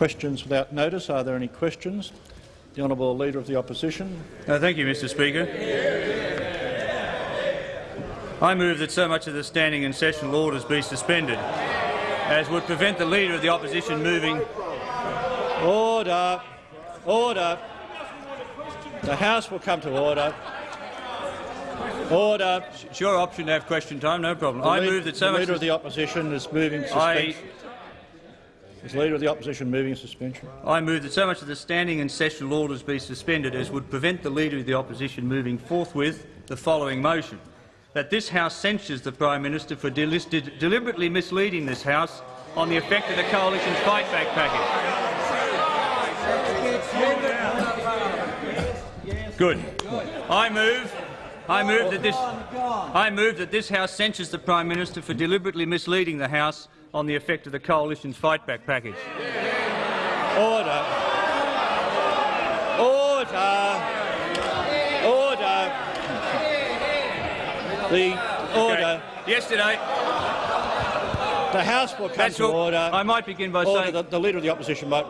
questions without notice. Are there any questions? The honourable Leader of the Opposition. Uh, thank you, Mr Speaker. I move that so much of the standing and sessional orders be suspended as would prevent the Leader of the Opposition moving. Order. Order. The House will come to order. Order. It's your option to have question time, no problem. The I move that so the much Leader of the Opposition is moving I, suspension. Is Leader of the Opposition moving a suspension? I move that so much of the standing and sessional orders be suspended as would prevent the Leader of the Opposition moving forthwith the following motion. That this House censures the Prime Minister for delisted, deliberately misleading this House on the effect of the Coalition's Fight Back package. Good. I move I move that this I move that this House censures the Prime Minister for deliberately misleading the House on the effect of the Coalition's Fight Back package. Order. Order. Order. The order. Okay. Yesterday, The House will come that's to order. I might begin by Order. saying The, the Leader of the Opposition might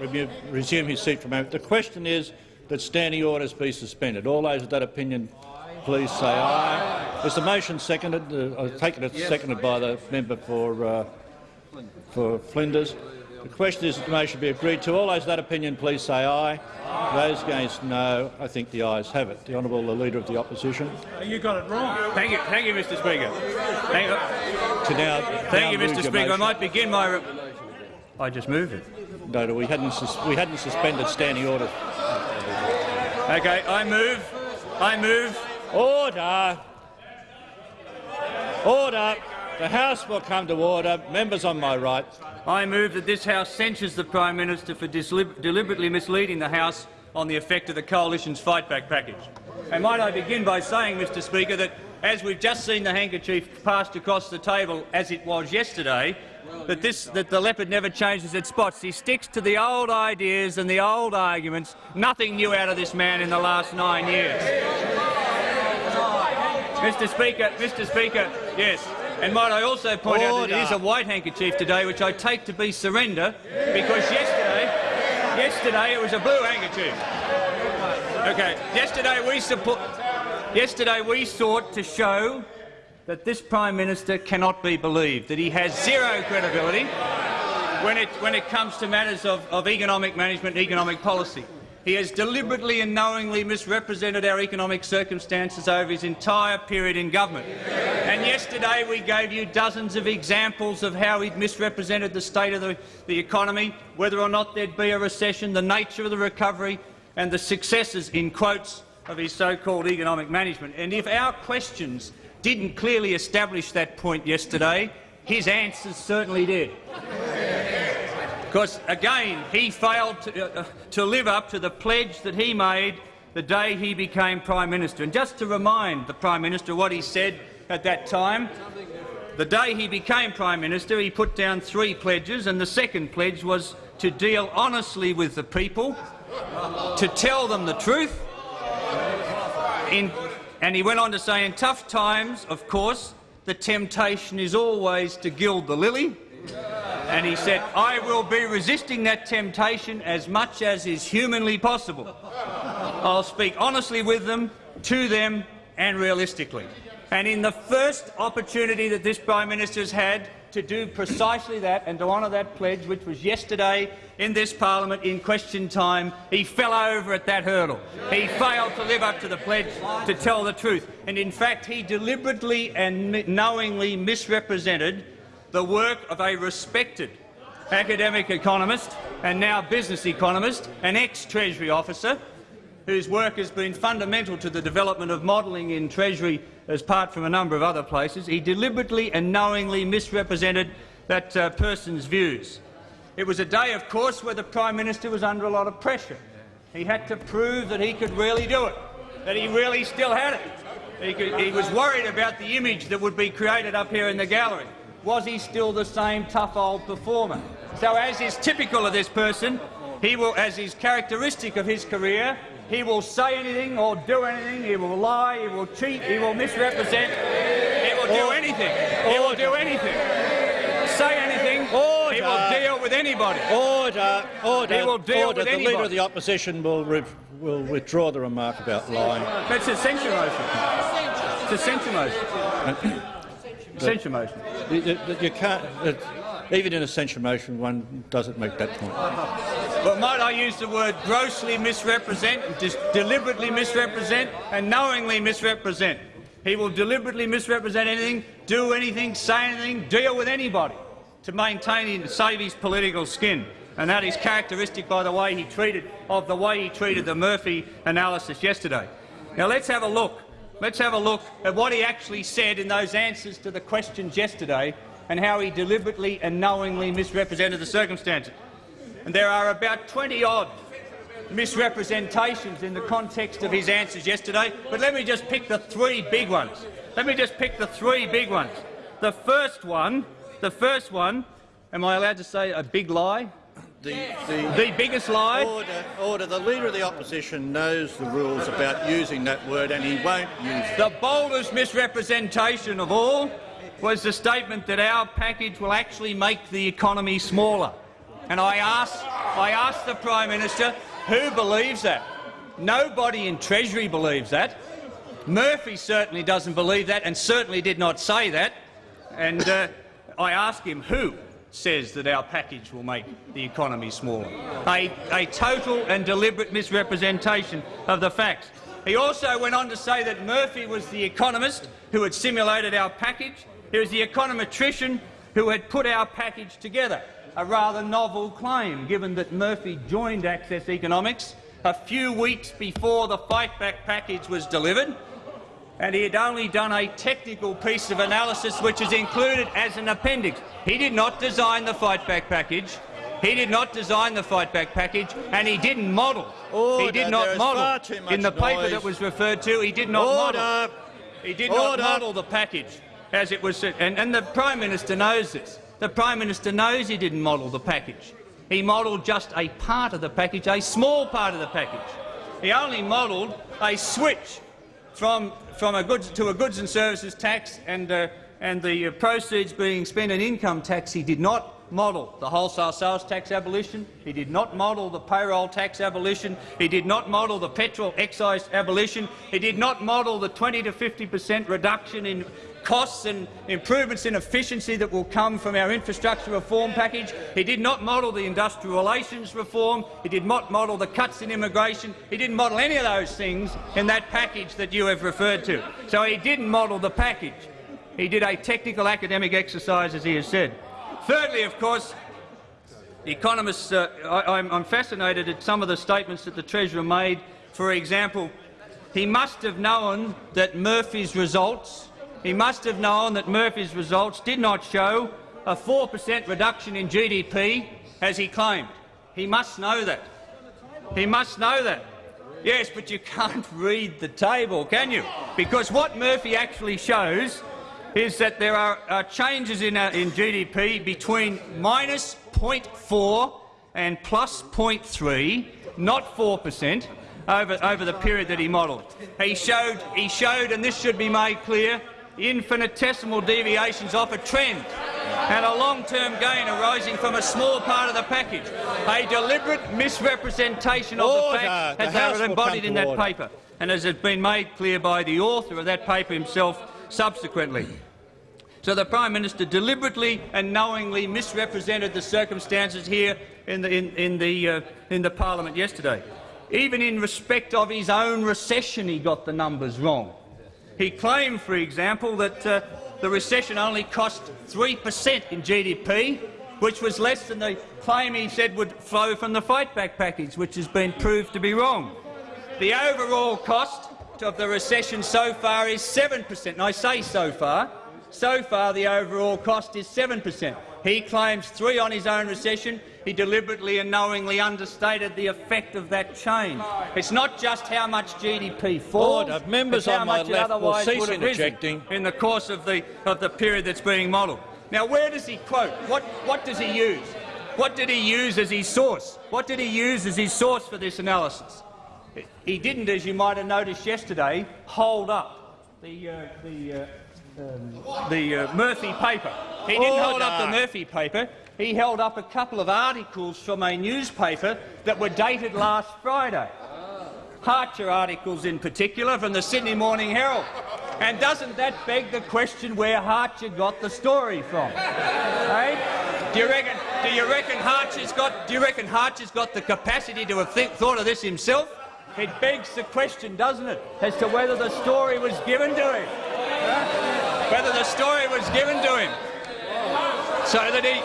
resume his seat for a moment. The question is that standing orders be suspended. All those of that opinion, please say aye. Is the motion seconded? Uh, I take it it's seconded by the member for, uh, for Flinders. The question is that the motion be agreed to. All those of that opinion, please say aye. Those against, no. I think the ayes have it. The honourable the Leader of the Opposition. You got it wrong. Thank you, thank you, Mr. Speaker. Thank you, To now, thank now you Mr. your Speaker. I might begin my. Re I just moved it. No, no, we hadn't, sus we hadn't suspended standing orders. Okay, I move. I move. Order! Order! The House will come to order. Members on my right. I move that this House censures the Prime Minister for deliberately misleading the House on the effect of the Coalition's Fight Back package. And might I begin by saying, Mr Speaker, that as we've just seen the handkerchief passed across the table as it was yesterday, that, this, that the leopard never changes its spots. He sticks to the old ideas and the old arguments. Nothing new out of this man in the last nine years. Mr Speaker, Mr Speaker, yes. And might I also point out that it is a white handkerchief today, which I take to be surrender, because yesterday, yesterday it was a blue handkerchief. Okay, yesterday we support. Yesterday we sought to show that this Prime Minister cannot be believed, that he has zero credibility when it, when it comes to matters of, of economic management and economic policy. He has deliberately and knowingly misrepresented our economic circumstances over his entire period in government. And yesterday we gave you dozens of examples of how he'd misrepresented the state of the, the economy, whether or not there'd be a recession, the nature of the recovery and the successes, in quotes, of his so-called economic management. And if our questions didn't clearly establish that point yesterday, his answers certainly did. Because, again, he failed to, uh, to live up to the pledge that he made the day he became Prime Minister. And just to remind the Prime Minister what he said at that time, the day he became Prime Minister, he put down three pledges, and the second pledge was to deal honestly with the people, to tell them the truth, in, and he went on to say, in tough times, of course, the temptation is always to gild the lily, and he said, I will be resisting that temptation as much as is humanly possible. I'll speak honestly with them, to them and realistically. And in the first opportunity that this Prime Minister has had to do precisely that and to honour that pledge, which was yesterday in this parliament in question time, he fell over at that hurdle. He failed to live up to the pledge to tell the truth. And in fact, he deliberately and knowingly misrepresented the work of a respected academic economist and now business economist, an ex-Treasury officer, whose work has been fundamental to the development of modelling in Treasury as part from a number of other places. He deliberately and knowingly misrepresented that uh, person's views. It was a day, of course, where the Prime Minister was under a lot of pressure. He had to prove that he could really do it, that he really still had it. He, could, he was worried about the image that would be created up here in the gallery. Was he still the same tough old performer? So, as is typical of this person, he will, as is characteristic of his career, he will say anything or do anything. He will lie. He will cheat. He will misrepresent. He will do anything. He will do anything. Say anything. He He will deal with anybody. Order, order, He will deal order. with the Leader of the Opposition will, will withdraw the remark about lying. That's a censure motion. It's a censure motion. censure motion. You, you- you can't, uh, even in a censure motion, one doesn't make that point. But might I use the word grossly misrepresent, deliberately misrepresent, and knowingly misrepresent? He will deliberately misrepresent anything, do anything, say anything, deal with anybody to maintain and save his political skin. And that is characteristic by the way he treated of the way he treated the Murphy analysis yesterday. Now let's have a look. Let's have a look at what he actually said in those answers to the questions yesterday and how he deliberately and knowingly misrepresented the circumstances. And there are about 20 odd misrepresentations in the context of his answers yesterday, but let me just pick the three big ones. Let me just pick the three big ones. The first one, the first one, am I allowed to say a big lie? The, the, The biggest lie? order, order. The Leader of the Opposition knows the rules about using that word and he won't use it. The boldest misrepresentation of all was the statement that our package will actually make the economy smaller. And I asked, I asked the Prime Minister, who believes that? Nobody in Treasury believes that. Murphy certainly doesn't believe that and certainly did not say that. And uh, I asked him who says that our package will make the economy smaller. A, a total and deliberate misrepresentation of the facts. He also went on to say that Murphy was the economist who had simulated our package. He was the econometrician who had put our package together. A rather novel claim, given that Murphy joined Access Economics a few weeks before the Fight Back package was delivered and he had only done a technical piece of analysis which is included as an appendix. He did not design the fight back package. He did not design the fight back package, and he didn't model. he did not model far too much in the paper that was referred to. He did not model. He did not model the package as it was, and, and the Prime Minister knows this. The Prime Minister knows he didn't model the package. He modelled just a part of the package, a small part of the package. He only modelled a switch from, from a goods to a goods and services tax and, uh, and the uh, proceeds being spent in income tax. He did not model the wholesale sales tax abolition. He did not model the payroll tax abolition. He did not model the petrol excise abolition. He did not model the 20 to 50 per cent reduction in costs and improvements in efficiency that will come from our infrastructure reform package. He did not model the industrial relations reform. He did not model the cuts in immigration. He didn't model any of those things in that package that you have referred to. So he didn't model the package. He did a technical academic exercise, as he has said. Thirdly, of course, the economists, uh, I, I'm, I'm fascinated at some of the statements that the Treasurer made. For example, he must have known that Murphy's results he must have known that Murphy's results did not show a 4 per cent reduction in GDP, as he claimed. He must know that. He must know that. Yes, but you can't read the table, can you? Because what Murphy actually shows is that there are uh, changes in, uh, in GDP between minus 0.4 and plus 0.3, not 4 per cent, over, over the period that he modelled. He showed, he showed, and this should be made clear, infinitesimal deviations off a trend and a long-term gain arising from a small part of the package. A deliberate misrepresentation of Order. the facts The as House they were embodied in that order. paper and as has been made clear by the author of that paper himself subsequently. So the Prime Minister deliberately and knowingly misrepresented the circumstances here in the, in, in the, uh, in the parliament yesterday. Even in respect of his own recession, he got the numbers wrong. He claimed, for example, that uh, the recession only cost 3 per cent in GDP, which was less than the claim he said would flow from the fight back package, which has been proved to be wrong. The overall cost of the recession so far is 7 per cent. I say so far. So far, the overall cost is 7 per cent. He claims three on his own recession. He deliberately and knowingly understated the effect of that change. It's not just how much GDP falls, Order. Members it's how on my much it left will otherwise cease would have risen in the course of the, of the period that's being modelled. Now, where does he quote? What, what does he use? What did he use as his source? What did he use as his source for this analysis? He didn't, as you might have noticed yesterday, hold up the, uh, the, uh, um, the uh, Murphy paper. He didn't hold up the Murphy paper. He held up a couple of articles from a newspaper that were dated last Friday. Hartcher articles in particular from the Sydney Morning Herald. And doesn't that beg the question where Hartcher got the story from? eh? Do you reckon? Do you reckon Hartcher's got? Do you reckon Hartcher's got the capacity to have think, thought of this himself? It begs the question, doesn't it, as to whether the story was given to him, huh? whether the story was given to him, so that he.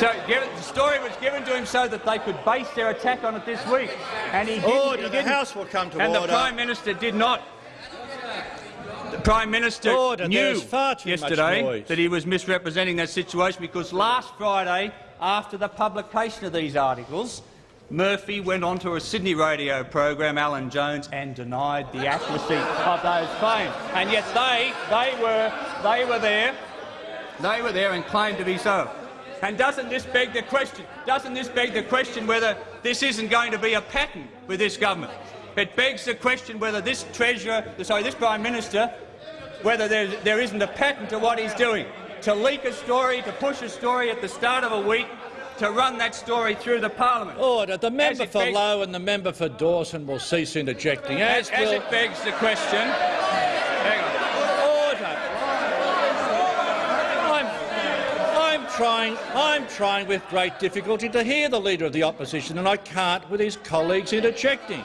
So given, the story was given to him so that they could base their attack on it this week, and he oh, didn't. Order. he The didn't. House will come to and order. the Prime Minister did not. The Prime Minister Order. knew yesterday that he was misrepresenting that situation because last Friday, after the publication of these articles, Murphy went on to a Sydney radio program, Alan Jones, and denied the accuracy of those claims. And yet they, they were, they were there, they were there and claimed to be so. And doesn't this beg the question? Doesn't this beg the question whether this isn't going to be a pattern with this government? It begs the question whether this treasurer, sorry, this prime minister, whether there, there isn't a pattern to what he's doing. To leak a story, to push a story at the start of a week, to run that story through the parliament. Order. The member for begs- Lowe and the member for Dawson will cease interjecting. As, As, as will it begs the question. Hang on. order. I'm, I'm trying. I'm trying with great difficulty to hear the leader of the opposition, and I can't with his colleagues interjecting.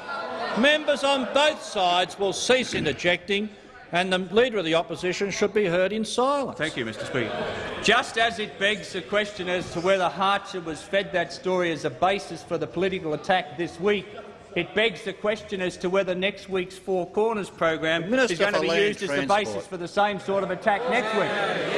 Members on both sides will cease interjecting, and the leader of the opposition should be heard in silence. Thank you, Mr Speaker. Just as it begs the question as to whether Hartcher was fed that story as a basis for the political attack this week, it begs the question as to whether next week's Four Corners program Minister is going to be used as the basis for the same sort of attack next week.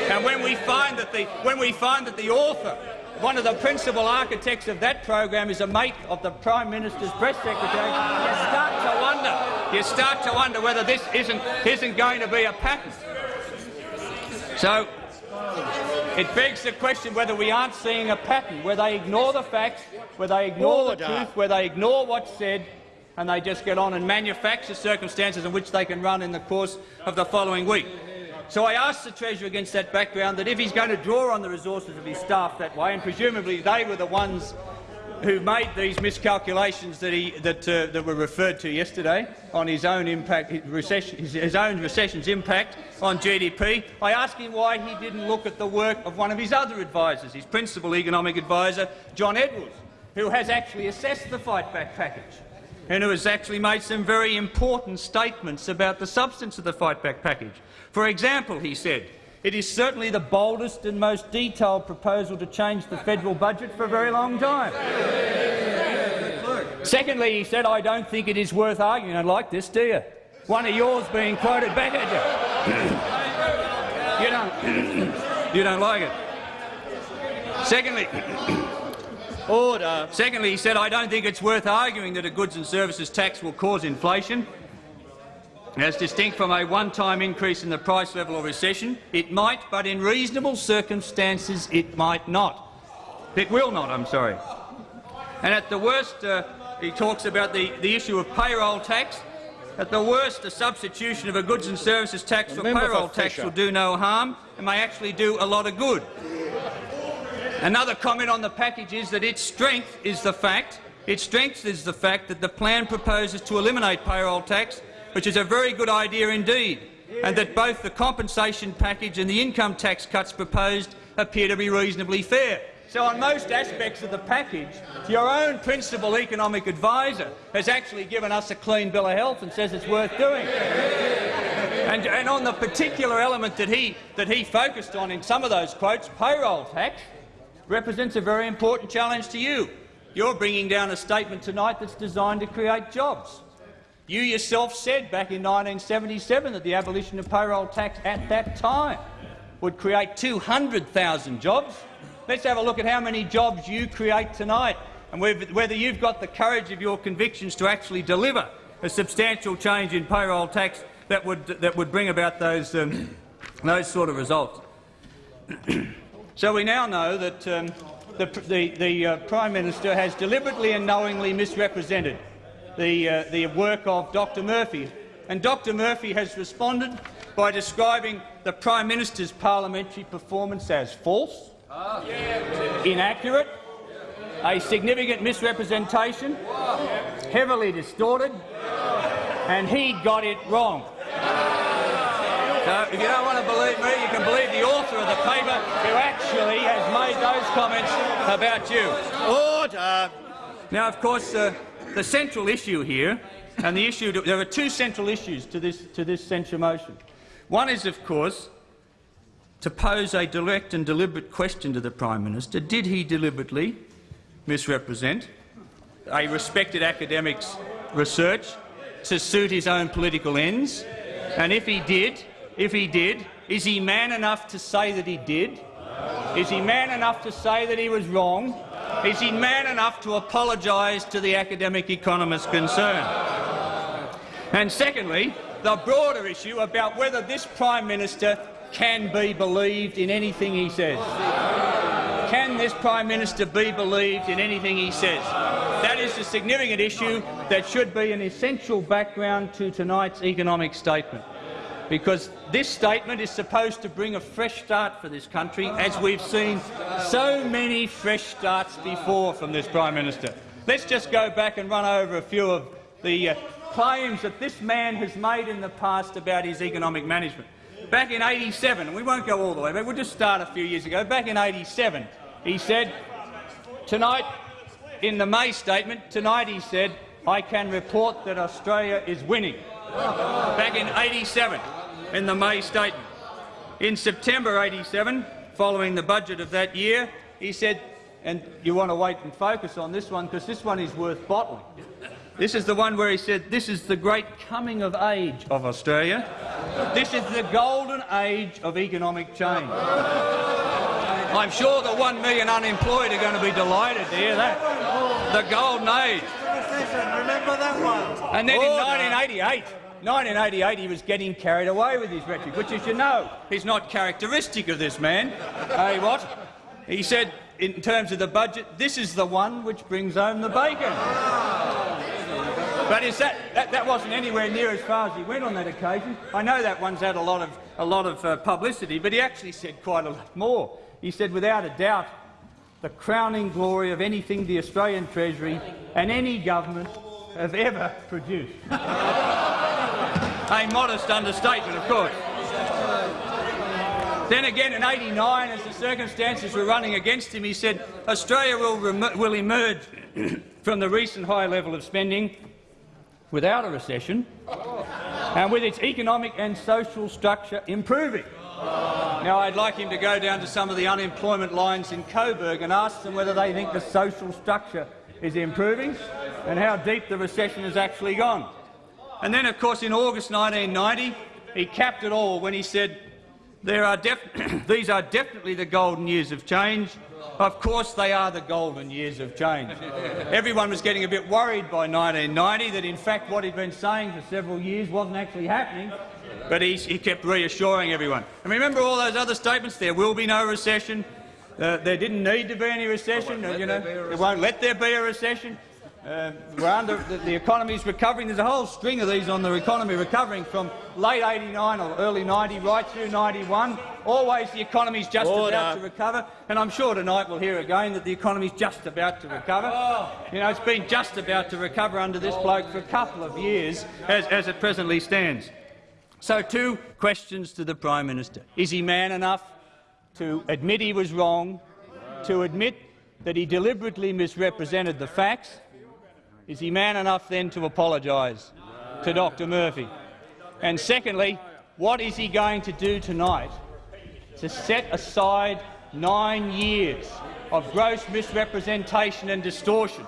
And when we find that the when we find that the author, one of the principal architects of that program, is a mate of the Prime Minister's press secretary, you start to wonder. You start to wonder whether this isn't isn't going to be a pattern. So it begs the question whether we aren't seeing a pattern where they ignore the facts, where they ignore Order. the truth, where they ignore what's said, and they just get on and manufacture circumstances in which they can run in the course of the following week. So I asked the Treasurer against that background that if he's going to draw on the resources of his staff that way, and presumably they were the ones who made these miscalculations that, he, that, uh, that were referred to yesterday on his own impact, his, recession, his, own recession's impact on GDP. I asked him why he didn't look at the work of one of his other advisers, his principal economic adviser, John Edwards, who has actually assessed the fight back package and who has actually made some very important statements about the substance of the fight back package. For example, he said, it is certainly the boldest and most detailed proposal to change the federal budget for a very long time. Secondly, he said, I don't think it is worth arguing. Don't like this, do you? One of yours being quoted back at you. you don't. you don't like it. Secondly, Order. Secondly, he said, I don't think it's worth arguing that a goods and services tax will cause inflation. As distinct from a one-time increase in the price level or recession, it might, but in reasonable circumstances it might not. It will not, I'm sorry. And at the worst, uh, he talks about the, the issue of payroll tax. At the worst, the substitution of a goods and services tax for Member for payroll tax will do no harm and may actually do a lot of good. Another comment on the package is that its strength is the fact, its strength is the fact that the plan proposes to eliminate payroll tax, which is a very good idea indeed, and that both the compensation package and the income tax cuts proposed appear to be reasonably fair. So on most aspects of the package, your own principal economic adviser has actually given us a clean bill of health and says it's worth doing. And, and on the particular element that he, that he focused on in some of those quotes, payroll tax, represents a very important challenge to you. You're bringing down a statement tonight that's designed to create jobs. You yourself said back in 1977 that the abolition of payroll tax at that time would create 200,000 jobs. Let's have a look at how many jobs you create tonight and whether you've got the courage of your convictions to actually deliver a substantial change in payroll tax that would, that would bring about those, um, those sort of results. So we now know that um, the, the, the uh, Prime Minister has deliberately and knowingly misrepresented the, uh, the work of Dr Murphy. And Dr Murphy has responded by describing the Prime Minister's parliamentary performance as false, inaccurate, a significant misrepresentation, heavily distorted, and he got it wrong. So if you don't want to believe me, you can believe the author of the paper who actually has made those comments about you. Order. Now, of course, uh, the central issue here, and the issue there are two central issues to this to this censure motion. One is, of course, to pose a direct and deliberate question to the Prime Minister. Did he deliberately misrepresent a respected academic's research to suit his own political ends? And if he did, if he did, is he man enough to say that he did? Is he man enough to say that he was wrong? Is he man enough to apologise to the academic economists concerned? And secondly, the broader issue about whether this Prime Minister can be believed in anything he says. Can this Prime Minister be believed in anything he says? That is a significant issue that should be an essential background to tonight's economic statement because this statement is supposed to bring a fresh start for this country, as we've seen so many fresh starts before from this Prime Minister. Let's just go back and run over a few of the uh, claims that this man has made in the past about his economic management. Back in 87, we won't go all the way back, we'll just start a few years ago. Back in 87, he said, tonight, in the May statement, tonight he said, I can report that Australia is winning. Back in 87, in the May statement. In September 87, following the budget of that year, he said, and you want to wait and focus on this one because this one is worth bottling. This is the one where he said, this is the great coming of age of Australia. This is the golden age of economic change. I'm sure the one million unemployed are going to be delighted to hear that. The golden age. Remember that one? And then in 1988, 1988 he was getting carried away with his rhetoric, which, as you know, is not characteristic of this man. hey, what? He said, in terms of the budget, this is the one which brings home the bacon. But is that, that, that wasn't anywhere near as far as he went on that occasion. I know that one's had a lot of, a lot of uh, publicity, but he actually said quite a lot more. He said, without a doubt, the crowning glory of anything the Australian Treasury and any government have ever produced. a modest understatement, of course. Then again in 89, as the circumstances were running against him, he said Australia will, will emerge from the recent high level of spending without a recession and with its economic and social structure improving. Now, I'd like him to go down to some of the unemployment lines in Coburg and ask them whether they think the social structure is improving and how deep the recession has actually gone. And then, of course, in August 1990, he capped it all when he said, there are these are definitely the golden years of change. Of course they are the golden years of change. Everyone was getting a bit worried by 1990 that, in fact, what he'd been saying for several years wasn't actually happening, but he, he kept reassuring everyone. And remember all those other statements? There will be no recession. Uh, there didn't need to be any recession. Uh, you know, it won't let there be a recession. Uh, we're under, the, the economy is recovering. There's a whole string of these on the economy recovering from late 89 or early 90 right through 91. Always the economy is just Order. about to recover, and I'm sure tonight we'll hear again that the economy is just about to recover. You know, it's been just about to recover under this bloke for a couple of years as, as it presently stands. So two questions to the Prime Minister. Is he man enough to admit he was wrong, to admit that he deliberately misrepresented the facts, is he man enough then to apologise to Dr Murphy? And secondly, what is he going to do tonight to set aside nine years of gross misrepresentation and distortion,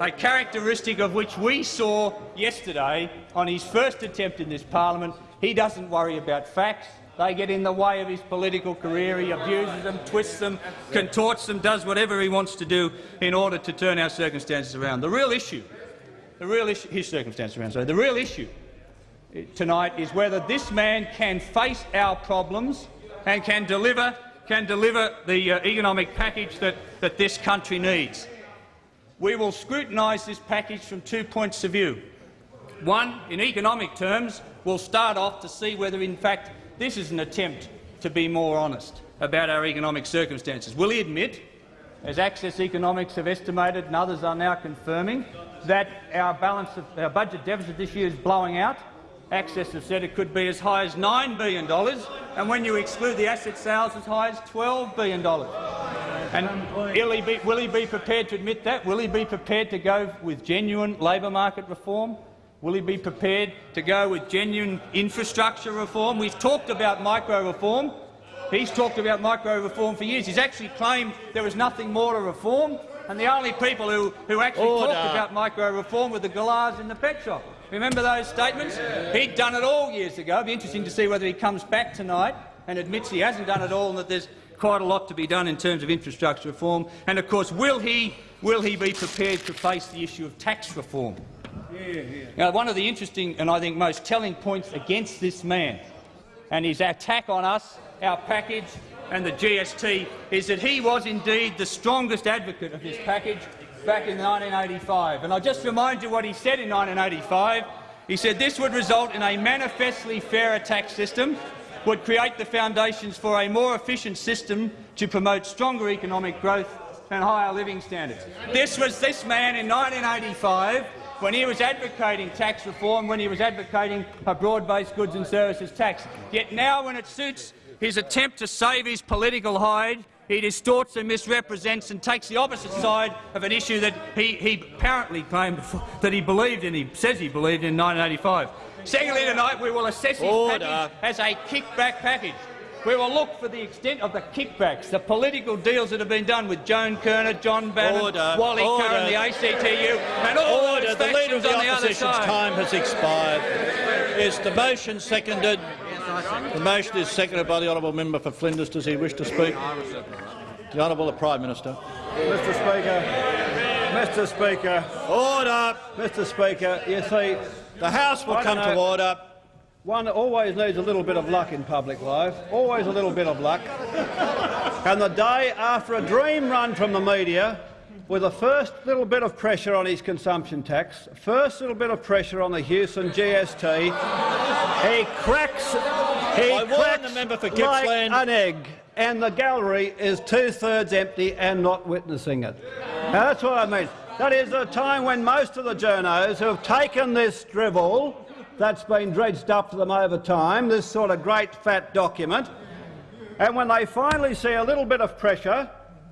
a characteristic of which we saw yesterday on his first attempt in this parliament. He doesn't worry about facts. They get in the way of his political career. He abuses them, twists them, contorts them, does whatever he wants to do in order to turn our circumstances around. The real issue, the real issue, his circumstances around, sorry, the real issue tonight is whether this man can face our problems and can deliver, can deliver the uh, economic package that, that this country needs. We will scrutinise this package from two points of view. One, in economic terms, we'll start off to see whether, in fact, this is an attempt to be more honest. about our economic circumstances. Will he admit, as Access Economics have estimated and others are now confirming, that our, balance of, our budget deficit this year is blowing out? Access has said it could be as high as $9 billion, and when you exclude the asset sales, as high as $12 billion. And he, be, will he be prepared to admit that? Will he be prepared to go with genuine labour market reform? Will he be prepared to go with genuine infrastructure reform? We've talked about micro-reform. He's talked about micro-reform for years. He's actually claimed there was nothing more to reform, and the only people who, who actually Order. talked about micro-reform were the galahs in the pet shop. Remember those statements? He'd done it all years ago. It'd be interesting to see whether he comes back tonight and admits he hasn't done it all and that there's quite a lot to be done in terms of infrastructure reform. And of course, will he, will he be prepared to face the issue of tax reform? Now, one of the interesting and I think most telling points against this man and his attack on us, our package and the GST is that he was indeed the strongest advocate of this package back in 1985. And I'll just remind you what he said in 1985. He said this would result in a manifestly fairer tax system, would create the foundations for a more efficient system to promote stronger economic growth and higher living standards. This was this man in 1985 when he was advocating tax reform, when he was advocating a broad-based goods and services tax. Yet now, when it suits his attempt to save his political hide, he distorts and misrepresents and takes the opposite side of an issue that he, he apparently claimed that he believed in, he says he believed in 1985. Secondly, tonight we will assess his Order. package as a kickback package. We will look for the extent of the kickbacks, the political deals that have been done with Joan Kirner, John Bannon, Order. Wally Order. Curran, the ACTU, and all Order. those The Leader of the on the other Opposition's side. time has expired. Is the motion seconded? The motion is seconded by the honourable member for Flinders. Does he wish to speak? The honourable the Prime Minister. Mr Speaker, Mr Speaker, Order. Mr Speaker, you see, The House will I come don't to order. One always needs a little bit of luck in public life, always a little bit of luck. And the day after a dream run from the media, with the first little bit of pressure on his consumption tax, first little bit of pressure on the Hewson GST, he cracks, he I cracks the member for like Gippsland. an egg, and the gallery is two-thirds empty and not witnessing it. Now, that's what I mean. That is a time when most of the journos who have taken this drivel that's been dredged up for them over time, this sort of great fat document, and when they finally see a little bit of pressure,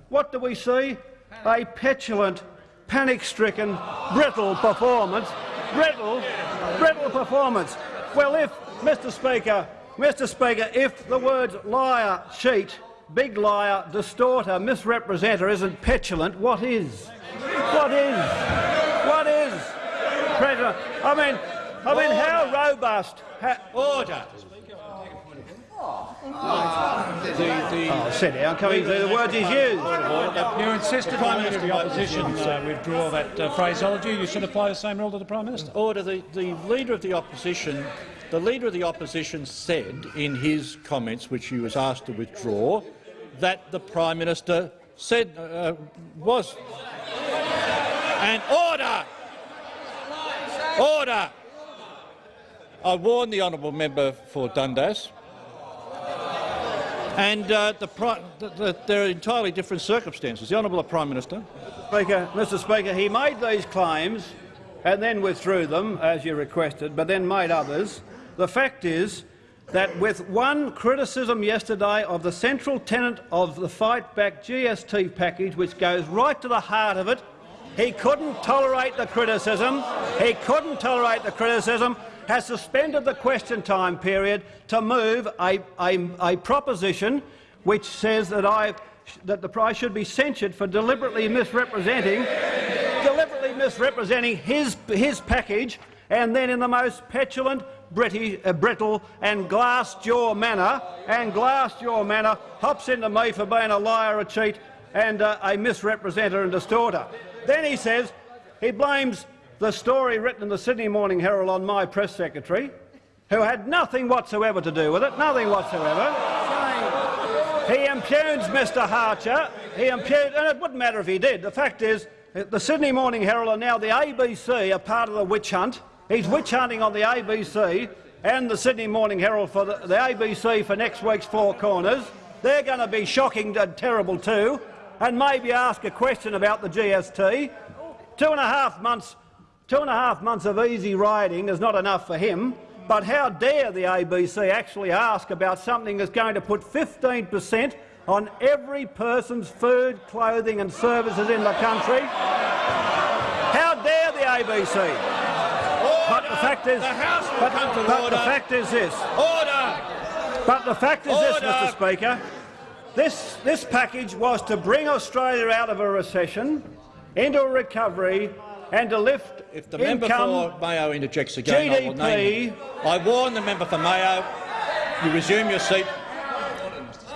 what do we see? A petulant, panic-stricken, brittle performance. Brittle, brittle performance. Well, if, Mr Speaker, Mr Speaker, if the words liar, cheat, big liar, distorter, misrepresenter isn't petulant, what is? What is? What is? President, I mean, I mean, how robust? ha- Order. Oh, sit down. Can we do the words he's used? You insisted on the the opposition uh, withdraw that uh, phraseology. You should apply the same rule to the Prime Minister. Order. The, the Leader of the Opposition the Leader of the Opposition said in his comments, which he was asked to withdraw, that the Prime Minister said uh, was. And order! Order! I warn the honourable member for Dundas. And uh, the, the, the, there are entirely different circumstances. The honourable Prime Minister. Speaker, Mr Speaker, he made these claims and then withdrew them, as you requested, but then made others. The fact is that with one criticism yesterday of the central tenet of the Fight Back GST package, which goes right to the heart of it, he couldn't tolerate the criticism. He couldn't tolerate the criticism. Has suspended the question time period to move a, a, a proposition which says that I that the price should be censured for deliberately misrepresenting deliberately misrepresenting his his package and then in the most petulant British, uh, brittle and glass-jaw manner and glass-jaw manner hops into me for being a liar, a cheat and uh, a misrepresenter and distorter. Then he says he blames the story written in the Sydney Morning Herald on my press secretary, who had nothing whatsoever to do with it, nothing whatsoever. He impugns Mr Hartcher. He impugns, and it wouldn't matter if he did. The fact is, the Sydney Morning Herald and now the ABC are part of the witch hunt. He's witch hunting on the ABC and the Sydney Morning Herald for the, the ABC for next week's Four Corners. they're going to be shocking and terrible too, and maybe ask a question about the GST. Two and a half months, two and a half months of easy riding is not enough for him. But how dare the ABC actually ask about something that's going to put 15 per cent on every person's food, clothing and services in the country? How dare the ABC? But the fact is, The House will but, come to but order. the fact is this. Order! But the fact is this, Mr Speaker. This, this package was to bring Australia out of a recession, into a recovery and to lift If the member for Mayo interjects again, I will name him. I warn the member for Mayo. You resume your seat.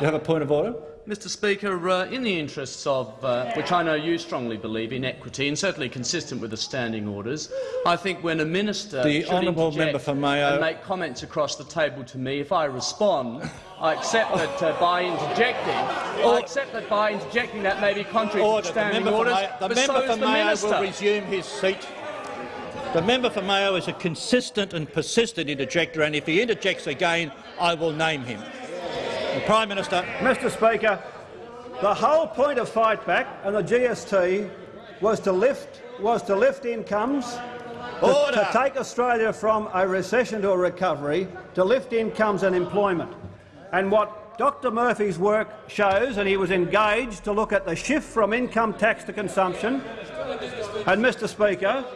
You have a point of order? Mr Speaker, uh, in the interests of, uh, which I know you strongly believe in, equity and certainly consistent with the standing orders, I think when a minister The honourable member for Mayo- and make comments across the table to me, if I respond, I accept that uh, by interjecting, I accept that by interjecting that may be contrary Order. to The standing for orders, the member so for the Mayo minister. will resume his seat. The member for Mayo is a consistent and persistent interjector, and if he interjects again, I will name him. The Prime Minister. Mr Speaker, the whole point of Fight Back and the GST was to lift, was to lift incomes, to, to take Australia from a recession to a recovery, to lift incomes and employment. And what Dr Murphy's work shows, and he was engaged to look at the shift from income tax to consumption, and Mr Speaker,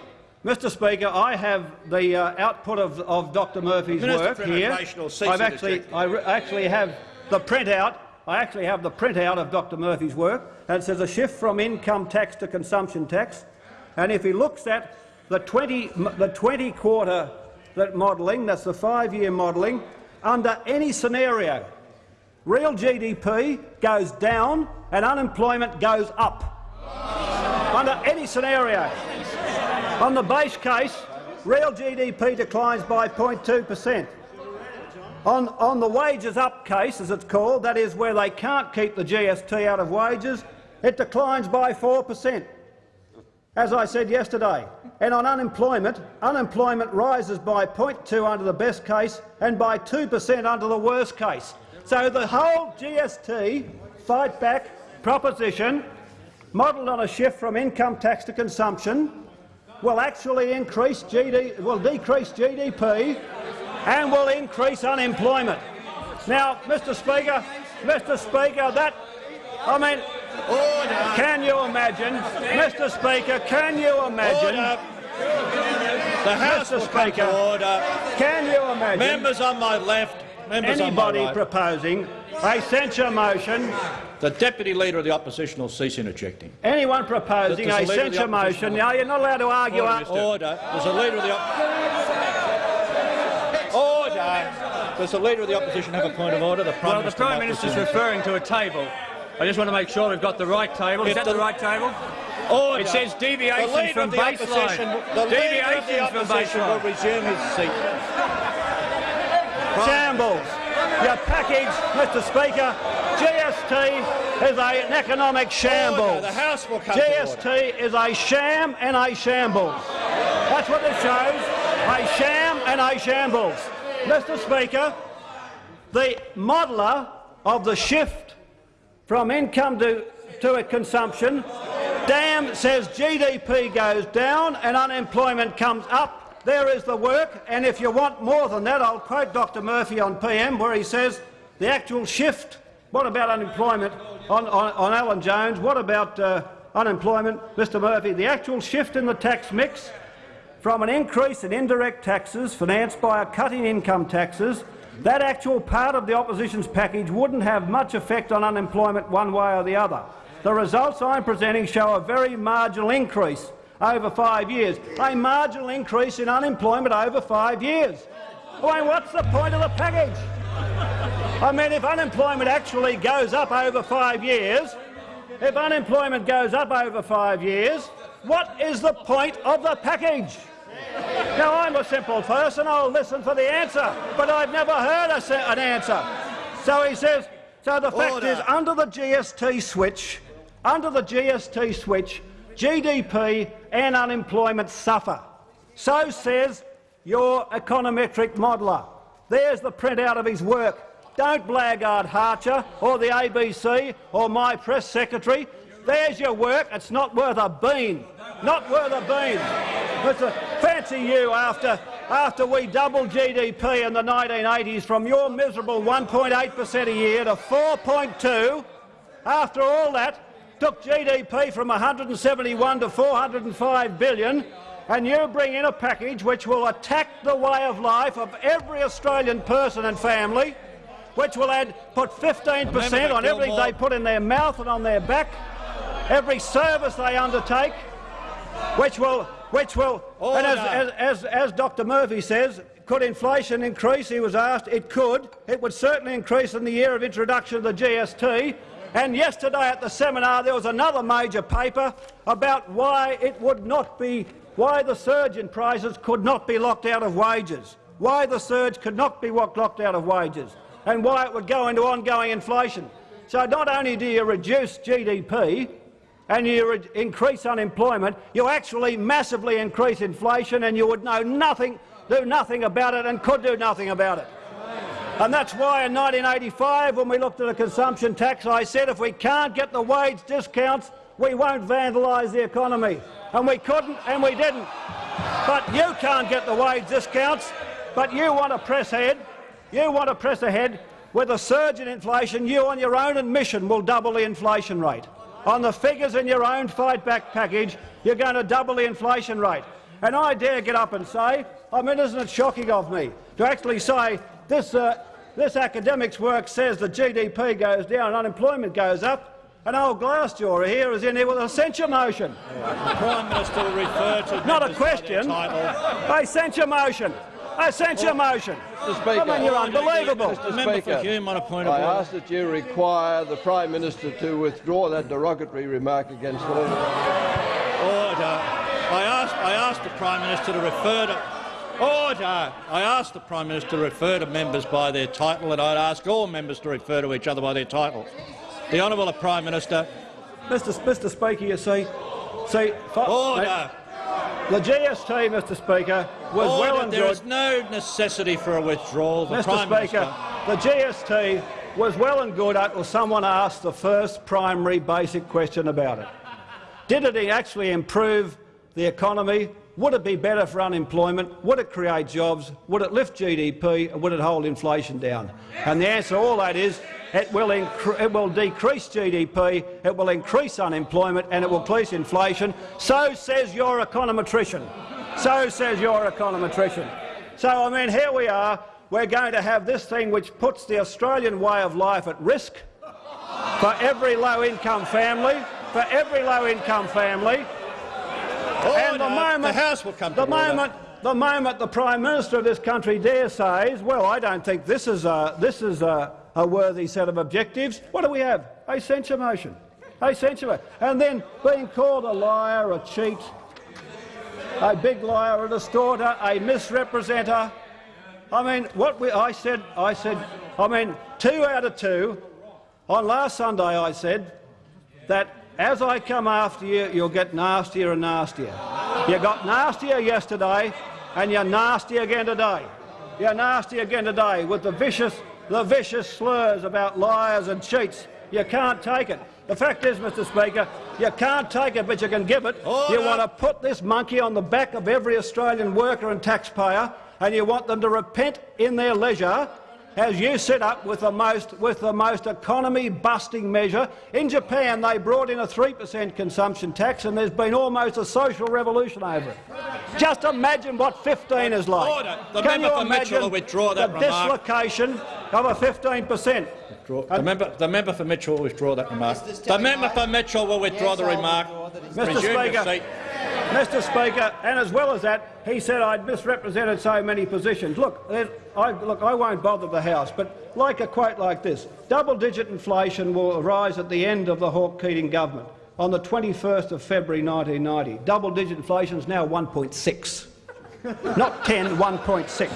Mr Speaker, I have the uh, output of, of Dr Murphy's Minister work here. Immigration will cease I've actually. I actually have the printout. I actually have the printout of Dr Murphy's work, and it says a shift from income tax to consumption tax. And if he looks at the 20, the 20 quarter that modelling, that's the five-year modelling, under any scenario, real GDP goes down and unemployment goes up. Under any scenario. On the base case, real GDP declines by 0.2 per cent. On, on the wages up case, as it's called, that is where they can't keep the GST out of wages, it declines by 4 per cent, as I said yesterday. And on unemployment, unemployment rises by 0.2 under the best case and by 2 per cent under the worst case. So the whole GST fight back proposition, modelled on a shift from income tax to consumption, will actually increase GD, will decrease GDP and will increase unemployment. Now, Mr Speaker, Mr Speaker, that, I mean, can you imagine, Mr Speaker, can you imagine, Order. The House Mr. Speaker. order. can you imagine Members on my left, members anybody on my right. proposing a censure motion, The Deputy Leader of the Opposition will cease interjecting. anyone proposing a the Leader of the censure motion, now you're not allowed to argue up. Order. Does the Leader of the Op Order. Does the Leader of the Opposition have a point of order? The Prime Well, the Minister. Prime might Minister's resume. referring to a table. I just want to make sure we've got the right table. Is If that the- the right table? Order. It says the deviation Leader from of the Opposition, baseline. the Leader of the from Opposition will resume his seat. Shambles. Your package, Mr Speaker, GST is a, an economic Order. shambles. The House will come to order. GST is a sham and a shambles. That's what it shows, a sham and a shambles. Mr. Speaker, the modeller of the shift from income to, to a consumption, damn says GDP goes down and unemployment comes up. There is the work, and if you want more than that, I'll quote Dr Murphy on PM where he says the actual shift, what about unemployment on, on, on Alan Jones, what about uh, unemployment, Mr Murphy, the actual shift in the tax mix from an increase in indirect taxes financed by a cut in income taxes, that actual part of the opposition's package wouldn't have much effect on unemployment one way or the other. The results I'm presenting show a very marginal increase over five years, a marginal increase in unemployment over five years. I mean, what's the point of the package? I mean, if unemployment actually goes up over five years, if unemployment goes up over five years, what is the point of the package? Now, I'm a simple person, I'll listen for the answer, but I've never heard a, an answer. So he says, so the fact Order. is, under the GST switch, under the GST switch, GDP and unemployment suffer. So says your econometric modeller. There's the printout of his work. Don't blackguard Hartcher or the ABC or my press secretary. There's your work. It's not worth a bean. Not worth a bean. A fancy you after, after we doubled GDP in the 1980s from your miserable 1.8 per cent a year to 4.2. After all that, took GDP from 171 to 405 billion, and you bring in a package which will attack the way of life of every Australian person and family, which will add put 15 per cent on everything they put in their mouth and on their back, every service they undertake, which will, which will, and as, as, as, as Dr Murphy says, could inflation increase? He was asked. It could. It would certainly increase in the year of introduction of the GST. And yesterday at the seminar there was another major paper about why it would not be, why the surge in prices could not be locked out of wages, why the surge could not be locked out of wages, and why it would go into ongoing inflation. So not only do you reduce GDP, and you increase unemployment, you actually massively increase inflation and you would know nothing, do nothing about it and could do nothing about it. And that's why in 1985, when we looked at a consumption tax, I said if we can't get the wage discounts, we won't vandalise the economy. And we couldn't and we didn't. But you can't get the wage discounts, but you want to press ahead. You want to press ahead with a surge in inflation. You on your own admission will double the inflation rate. On the figures in your own fight-back package, you're going to double the inflation rate. And I dare get up and say, I mean, isn't it shocking of me to actually say this, uh, this academics work says the GDP goes down and unemployment goes up, and old Glassjaw here is in here with a censure motion. The Prime Minister refer to Not a question. A censure motion. A censure motion. Mr. Speaker, I mean, you're unbelievable. Mr. Member for Speaker, Hume on a point of I ask that you require the Prime Minister to withdraw that derogatory remark against the leader. Order. I asked, I asked the Prime Minister to refer to Order! I asked the Prime Minister to refer to members by their title, and I'd ask all members to refer to each other by their title. The Honourable Prime Minister. Mr. Mr. Speaker, you see, see, Order! The GST, Mr. Speaker, was Order. well and There good. is no necessity for a withdrawal. The Mr. Prime Speaker, Minister. the GST was well and good until someone asked the first primary basic question about it. Did it actually improve the economy? Would it be better for unemployment? Would it create jobs? Would it lift GDP? Would it hold inflation down? And the answer to all that is it will, it will decrease GDP, it will increase unemployment and it will increase inflation. So says your econometrician. So says your econometrician. So, I mean, here we are. We're going to have this thing which puts the Australian way of life at risk for every low-income family, for every low-income family. Oh, and the moment the House will come the order. moment the moment the Prime Minister of this country dare says, well, I don't think this is a, this is a, a worthy set of objectives, what do we have? A censure motion. A censure. And then being called a liar, a cheat, a big liar, a distorter, a misrepresenter. I mean, what we, I said, I said, I mean, two out of two. On last Sunday, I said that as I come after you, you'll get nastier and nastier. You got nastier yesterday, and you're nasty again today. You're nasty again today with the vicious, the vicious slurs about liars and cheats. You can't take it. The fact is, Mr Speaker, you can't take it, but you can give it. You want to put this monkey on the back of every Australian worker and taxpayer, and you want them to repent in their leisure as you set up with the most, with the most economy-busting measure. In Japan, they brought in a 3 per cent consumption tax, and there's been almost a social revolution over it. Just imagine what 15 is like. Order. The Can member you for Mitchell imagine will withdraw that the remark. dislocation of a 15 per cent? Uh, the member, the member for Mitchell will withdraw that remark. The member for Mitchell will withdraw the remark. Mr Resume your Speaker, seat. Mr Speaker, and as well as that, he said I'd misrepresented so many positions. Look, I, look, I won't bother the House, but like a quote like this, double-digit inflation will arise at the end of the Hawke-Keating government on the 21st of February 1990. Double-digit inflation is now 1.6. Not 10, 1.6.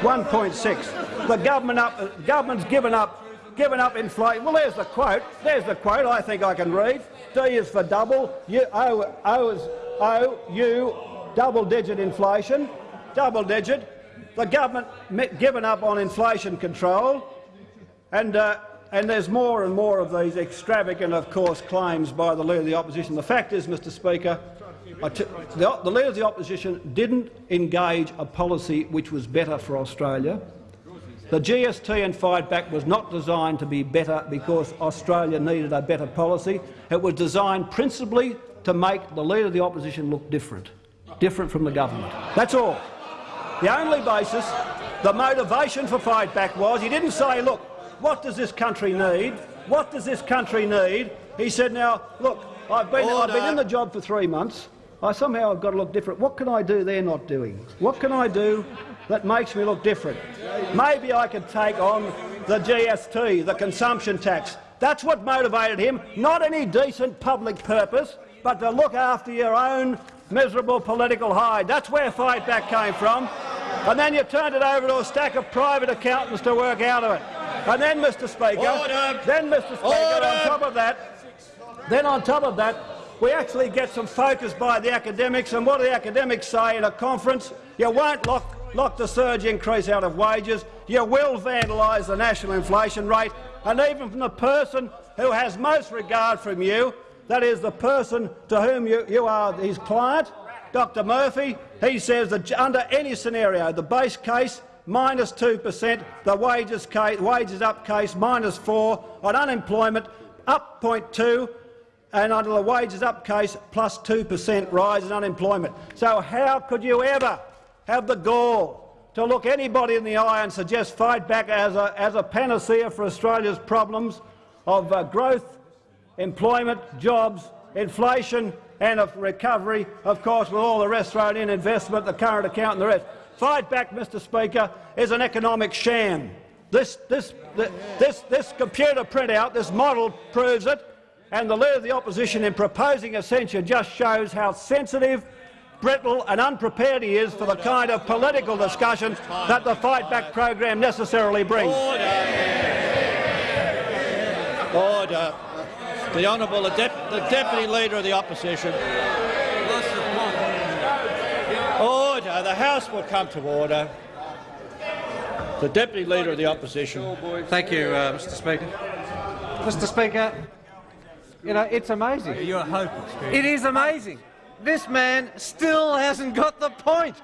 1.6. The government up, government's given up, given up inflation. Well, there's the quote. There's the quote. I think I can read. D is for double. U, o, o is O, U, double-digit inflation. Double-digit. The government given up on inflation control. And, uh, and there's more and more of these extravagant, of course, claims by the Leader of the Opposition. The fact is, Mr Speaker, the, the Leader of the Opposition didn't engage a policy which was better for Australia. The GST and fight back was not designed to be better because Australia needed a better policy. It was designed principally to make the Leader of the Opposition look different, different from the government. That's all. The only basis, the motivation for fight back was he didn't say, look, what does this country need? What does this country need? He said, now, look, I've been, I've been in the job for three months. I somehow have got to look different. What can I do they're not doing? What can I do that makes me look different? Maybe I could take on the GST, the consumption tax. That's what motivated him, not any decent public purpose, but to look after your own miserable political hide. That's where Fight Back came from. And then you turned it over to a stack of private accountants to work out of it. And then, Mr Speaker, Order. then, Mr Speaker, Order. on top of that, then on top of that, we actually get some focus by the academics, and what do the academics say in a conference? You won't lock, lock the surge increase out of wages, you will vandalise the national inflation rate, and even from the person who has most regard from you, that is the person to whom you, you are his client, Dr Murphy, he says that under any scenario, the base case minus 2 per cent, the wages, case, wages up case minus 4, on unemployment up 0.2, and under the wages up case, plus 2 per cent rise in unemployment. So how could you ever have the gall to look anybody in the eye and suggest fight back as a, as a panacea for Australia's problems of uh, growth, employment, jobs, inflation and of recovery, of course, with all the rest thrown in, investment, the current account and the rest. Fight back, Mr Speaker, is an economic sham. This, this, this, this computer printout, this model proves it and the Leader of the Opposition in proposing a censure just shows how sensitive, brittle and unprepared he is for the kind of political discussion that the Fight Back program necessarily brings. Order. Order. The Honourable the, Dep the Deputy Leader of the Opposition. Order. The House will come to order. The Deputy Leader of the Opposition. Thank you, uh, Mr Speaker. Mr Speaker, you know, it's amazing. You're hopeless. It is amazing. This man still hasn't got the point.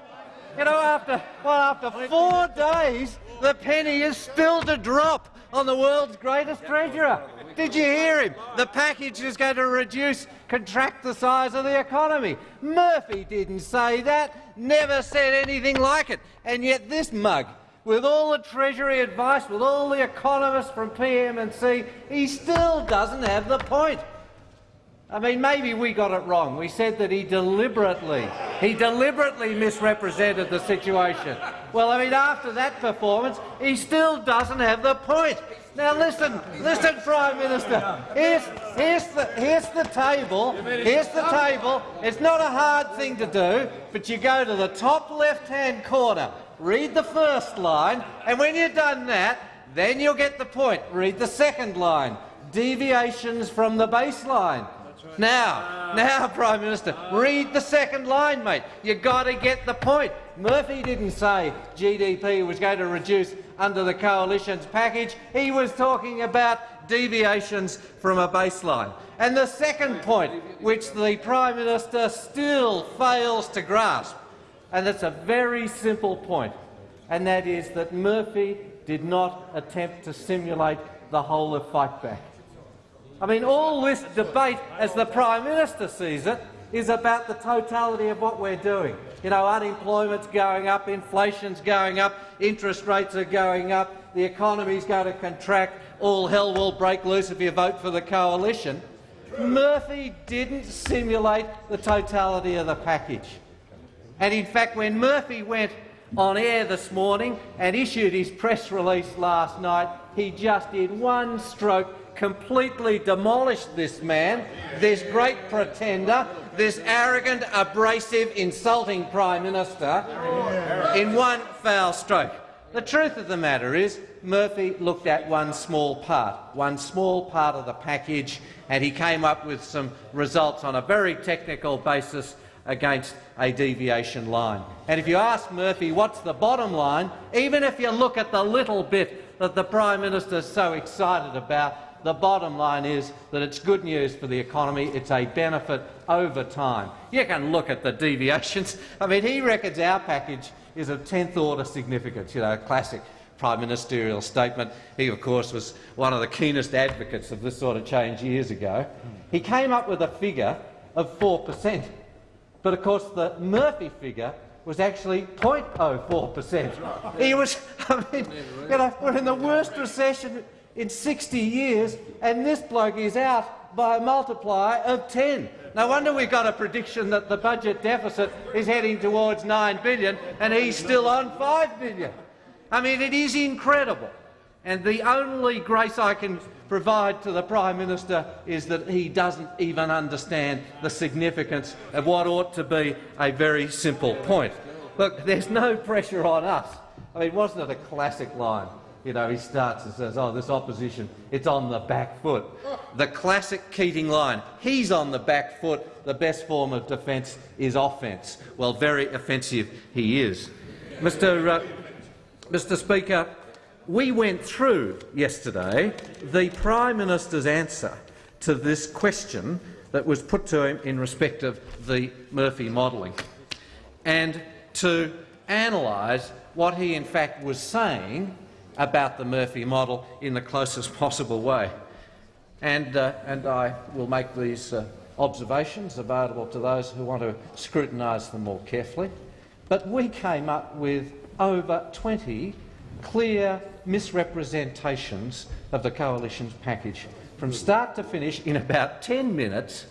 You know, after well, after four days, the penny is still to drop on the world's greatest treasurer. Did you hear him? The package is going to reduce, contract the size of the economy. Murphy didn't say that, never said anything like it. And yet this mug, with all the Treasury advice, with all the economists from PM&C, he still doesn't have the point. I mean, maybe we got it wrong. We said that he deliberately, he deliberately misrepresented the situation. Well, I mean, after that performance, he still doesn't have the point. Now listen, listen, Prime Minister. Here's, here's, the, here's the table. Here's the table. It's not a hard thing to do, but you go to the top left-hand corner, read the first line, and when you've done that, then you'll get the point. Read the second line. Deviations from the baseline. Now, now, Prime Minister, read the second line, mate. You've got to get the point. Murphy didn't say GDP was going to reduce under the coalition's package. He was talking about deviations from a baseline. And the second point, which the Prime Minister still fails to grasp, and it's a very simple point, and that is that Murphy did not attempt to simulate the whole of fight back. I mean, all this debate, as the Prime Minister sees it, is about the totality of what we're doing. You know, unemployment's going up, inflation's going up, interest rates are going up, the economy's going to contract, all hell will break loose if you vote for the coalition. Murphy didn't simulate the totality of the package. And in fact, when Murphy went on air this morning and issued his press release last night, he just did one stroke completely demolished this man, this great pretender, this arrogant, abrasive, insulting Prime Minister in one foul stroke. The truth of the matter is Murphy looked at one small part, one small part of the package, and he came up with some results on a very technical basis against a deviation line. And if you ask Murphy what's the bottom line, even if you look at the little bit that the Prime Minister is so excited about, the bottom line is that it's good news for the economy. It's a benefit over time. You can look at the deviations. I mean, he reckons our package is of 10th order significance, you know, classic prime ministerial statement. He, of course, was one of the keenest advocates of this sort of change years ago. He came up with a figure of 4 per cent. But of course, the Murphy figure was actually 0.04 per cent. He was, I mean, you know, we're in the worst recession in 60 years, and this bloke is out by a multiplier of 10. No wonder we've got a prediction that the budget deficit is heading towards 9 billion, and he's still on 5 billion. I mean, it is incredible. And the only grace I can provide to the Prime Minister is that he doesn't even understand the significance of what ought to be a very simple point. Look, there's no pressure on us. I mean, wasn't it a classic line? You know, he starts and says, oh, this opposition, it's on the back foot. The classic Keating line, he's on the back foot, the best form of defence is offence. Well, very offensive he is. Mr, uh, Mr Speaker, we went through yesterday the Prime Minister's answer to this question that was put to him in respect of the Murphy modelling, and to analyse what he in fact was saying about the Murphy model in the closest possible way. And, uh, and I will make these uh, observations available to those who want to scrutinise them more carefully. But we came up with over 20 clear misrepresentations of the coalition's package. From start to finish, in about 10 minutes,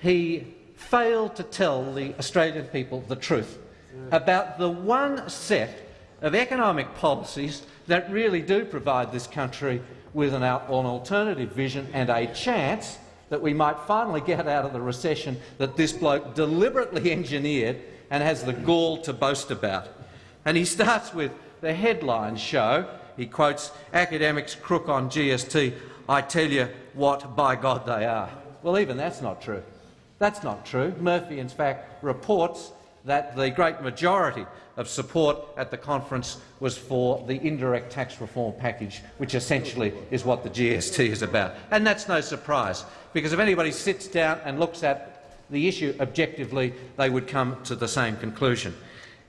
he failed to tell the Australian people the truth about the one set of economic policies that really do provide this country with an, an alternative vision and a chance that we might finally get out of the recession that this bloke deliberately engineered and has the gall to boast about. And he starts with the headlines show, he quotes academics crook on GST, I tell you what, by God they are. Well, even that's not true. That's not true. Murphy, in fact, reports that the great majority of support at the conference was for the indirect tax reform package, which essentially is what the GST is about. And that's no surprise, because if anybody sits down and looks at the issue objectively, they would come to the same conclusion.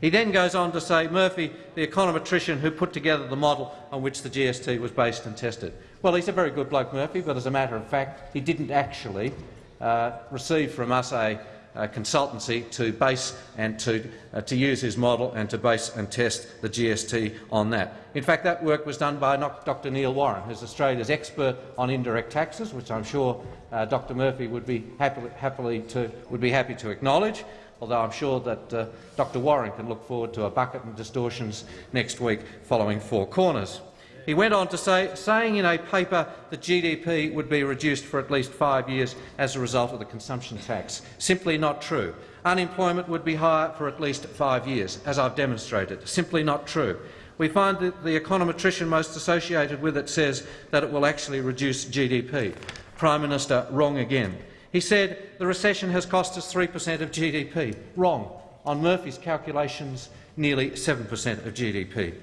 He then goes on to say Murphy, the econometrician who put together the model on which the GST was based and tested. Well, he's a very good bloke, Murphy, but as a matter of fact, he didn't actually uh, receive from us a, a, consultancy to base and to, uh, to use his model and to base and test the GST on that. In fact, that work was done by Dr Neil Warren, who's Australia's expert on indirect taxes, which I'm sure uh, Dr Murphy would be, happily, happily to, would be happy to acknowledge although I'm sure that uh, Dr Warren can look forward to a bucket and distortions next week following Four Corners. He went on to say, saying in a paper that GDP would be reduced for at least five years as a result of the consumption tax. Simply not true. Unemployment would be higher for at least five years, as I've demonstrated. Simply not true. We find that the econometrician most associated with it says that it will actually reduce GDP. Prime Minister, wrong again. He said the recession has cost us 3 per cent of GDP. Wrong. On Murphy's calculations, nearly 7 per cent of GDP.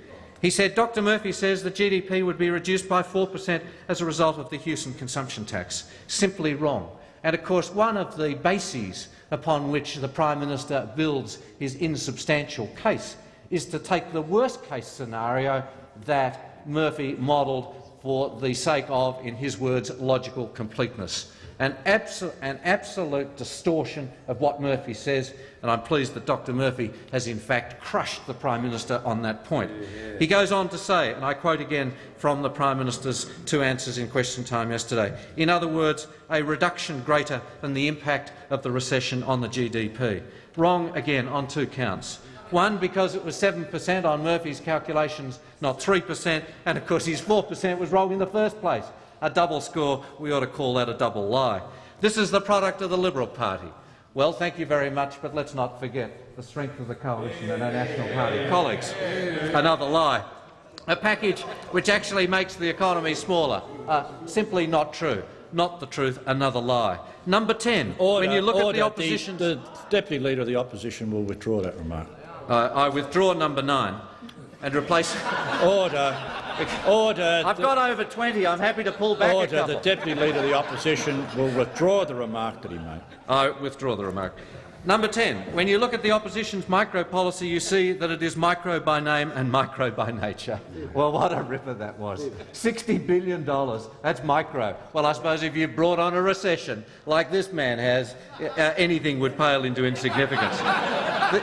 He said Dr Murphy says the GDP would be reduced by 4 per cent as a result of the Hewson consumption tax. Simply wrong. And of course, one of the bases upon which the Prime Minister builds his insubstantial case is to take the worst-case scenario that Murphy modelled for the sake of, in his words, logical completeness an, abso an absolute distortion of what Murphy says, and I'm pleased that Dr Murphy has in fact crushed the Prime Minister on that point. He goes on to say, and I quote again from the Prime Minister's two answers in question time yesterday, in other words, a reduction greater than the impact of the recession on the GDP. Wrong again on two counts. One, because it was 7 per cent on Murphy's calculations, not 3 per cent, and of course his 4 per cent was wrong in the first place a double score, we ought to call that a double lie. This is the product of the Liberal Party. Well, thank you very much, but let's not forget the strength of the coalition and our National Party colleagues. Another lie. A package which actually makes the economy smaller. Uh, simply not true. not the truth, another lie. Number 10, Order, when you look order. at the opposition... The, the Deputy Leader of the Opposition will withdraw that remark. Uh, I withdraw number 9 and replace... Order. Order. I've got over 20. I'm happy to pull back a Order. The Deputy Leader of the Opposition will withdraw the remark that he made. I withdraw the remark. Number 10. When you look at the opposition's micro policy, you see that it is micro by name and micro by nature. Well, what a ripper that was. $60 billion. That's micro. Well, I suppose if you brought on a recession like this man has, uh, anything would pale into insignificance. the,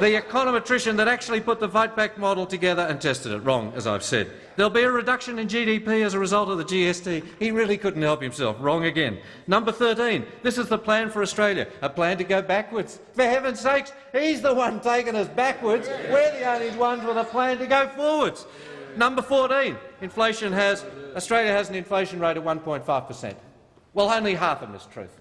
the econometrician that actually put the Fight Back model together and tested it wrong, as I've said. There'll be a reduction in GDP as a result of the GST. He really couldn't help himself. Wrong again. Number 13. This is the plan for Australia. A plan to go backwards. For heaven's sakes, he's the one taking us backwards. We're the only ones with a plan to go forwards. Number 14. Inflation has Australia has an inflation rate of 1.5 per cent. Well, only half of them is truth.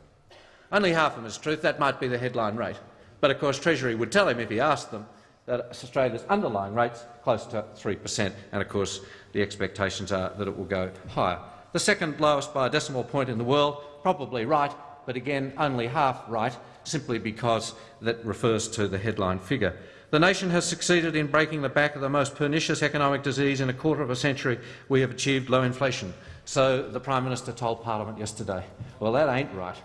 Only half of them is truth. That might be the headline rate. But of course, Treasury would tell him if he asked them that Australia's underlying rate's close to 3 per cent, and of course the expectations are that it will go higher. The second lowest by a decimal point in the world, probably right, but again only half right, simply because that refers to the headline figure. The nation has succeeded in breaking the back of the most pernicious economic disease in a quarter of a century. We have achieved low inflation. So the Prime Minister told Parliament yesterday. Well, that ain't right.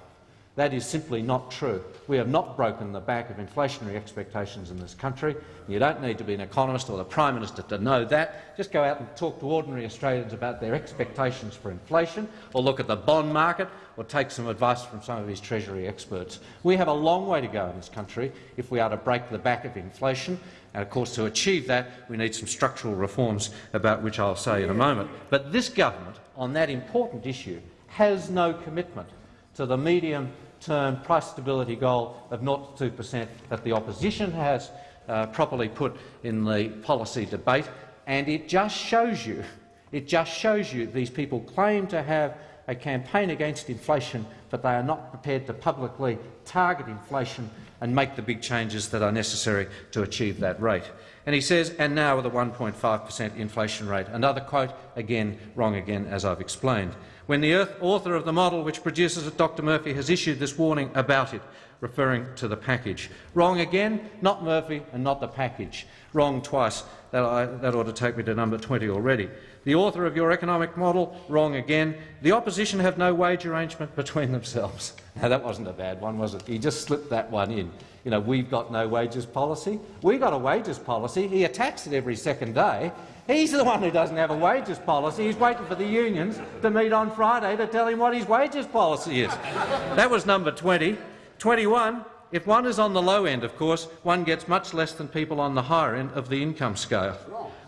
That is simply not true. We have not broken the back of inflationary expectations in this country. You don't need to be an economist or the Prime Minister to know that. Just go out and talk to ordinary Australians about their expectations for inflation, or look at the bond market, or take some advice from some of his Treasury experts. We have a long way to go in this country if we are to break the back of inflation. And of course, to achieve that, we need some structural reforms, about which I'll say in a moment. But this government, on that important issue, has no commitment to the medium term price stability goal of 0-2% that the opposition has uh, properly put in the policy debate, and it just shows you, it just shows you these people claim to have a campaign against inflation, but they are not prepared to publicly target inflation and make the big changes that are necessary to achieve that rate. And he says, and now with a 1.5 per cent inflation rate. Another quote, again wrong again, as I've explained when the author of the model which produces it, Dr Murphy, has issued this warning about it, referring to the package. Wrong again, not Murphy and not the package. Wrong twice. That, I, that ought to take me to number 20 already. The author of your economic model, wrong again. The opposition have no wage arrangement between themselves. Now, that wasn't a bad one, was it? He just slipped that one in. You know, we've got no wages policy. We've got a wages policy. He attacks it every second day. He's the one who doesn't have a wages policy. He's waiting for the unions to meet on Friday to tell him what his wages policy is. That was number 20. 21. If one is on the low end, of course, one gets much less than people on the higher end of the income scale.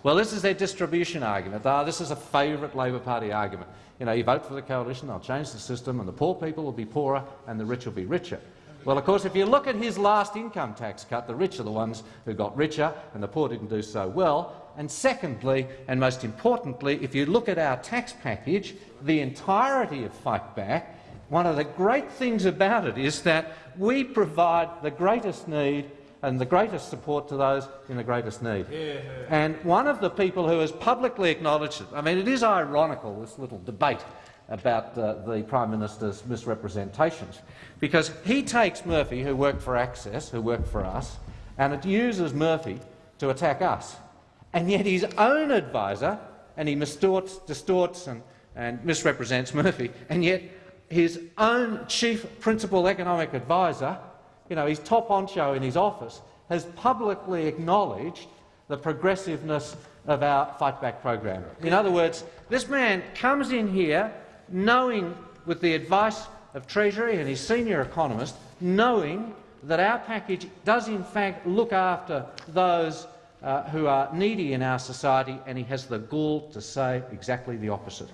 Well, this is their distribution argument. Ah, this is a favourite Labor Party argument. You know, you vote for the coalition, they'll change the system, and the poor people will be poorer and the rich will be richer. Well, of course, if you look at his last income tax cut, the rich are the ones who got richer and the poor didn't do so well. And secondly, and most importantly, if you look at our tax package, the entirety of Fight Back, one of the great things about it is that we provide the greatest need and the greatest support to those in the greatest need. Yeah. And one of the people who has publicly acknowledged it, I mean, it is ironical, this little debate about uh, the Prime Minister's misrepresentations, because he takes Murphy, who worked for Access, who worked for us, and it uses Murphy to attack us and yet his own advisor, and he distorts, distorts and, and misrepresents Murphy, and yet his own chief principal economic advisor, you know, his top honcho in his office, has publicly acknowledged the progressiveness of our Fight Back program. In other words, this man comes in here knowing, with the advice of Treasury and his senior economist, knowing that our package does in fact look after those uh, who are needy in our society, and he has the gall to say exactly the opposite.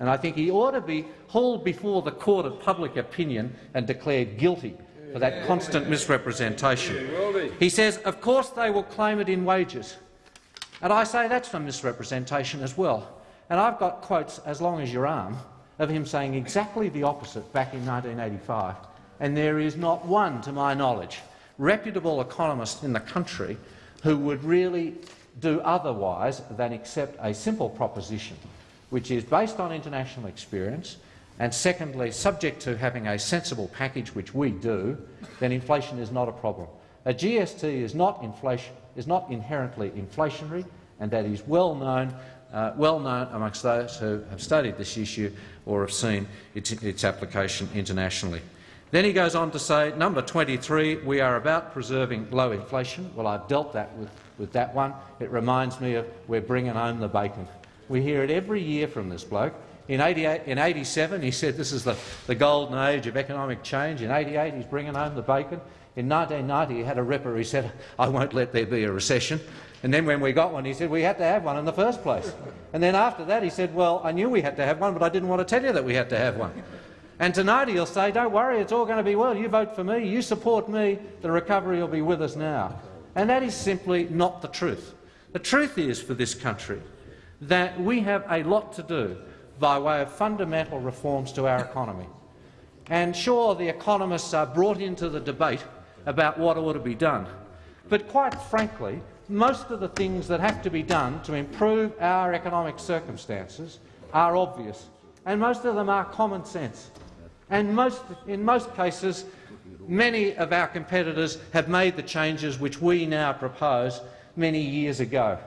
And I think he ought to be hauled before the court of public opinion and declared guilty for that constant misrepresentation. He says, of course they will claim it in wages. And I say that's a misrepresentation as well. And I've got quotes as long as your arm of him saying exactly the opposite back in 1985. And there is not one, to my knowledge, reputable economist in the country who would really do otherwise than accept a simple proposition, which is based on international experience and secondly, subject to having a sensible package, which we do, then inflation is not a problem. A GST is not, inflation, is not inherently inflationary, and that is well known, uh, well known amongst those who have studied this issue or have seen its, its application internationally. Then he goes on to say, number 23, we are about preserving low inflation. Well, I've dealt that with, with that one. It reminds me of we're bringing home the bacon. We hear it every year from this bloke. In, 88, in 87, he said this is the, the golden age of economic change. In 88, he's bringing home the bacon. In 1990, he had a ripper. He said, I won't let there be a recession. And then when we got one, he said we had to have one in the first place. And then after that, he said, well, I knew we had to have one, but I didn't want to tell you that we had to have one. And tonight he'll say, don't worry, it's all going to be well. You vote for me, you support me, the recovery will be with us now. And that is simply not the truth. The truth is for this country that we have a lot to do by way of fundamental reforms to our economy. And sure, the economists are brought into the debate about what ought to be done. But quite frankly, most of the things that have to be done to improve our economic circumstances are obvious, and most of them are common sense. And most, in most cases, many of our competitors have made the changes which we now propose many years ago.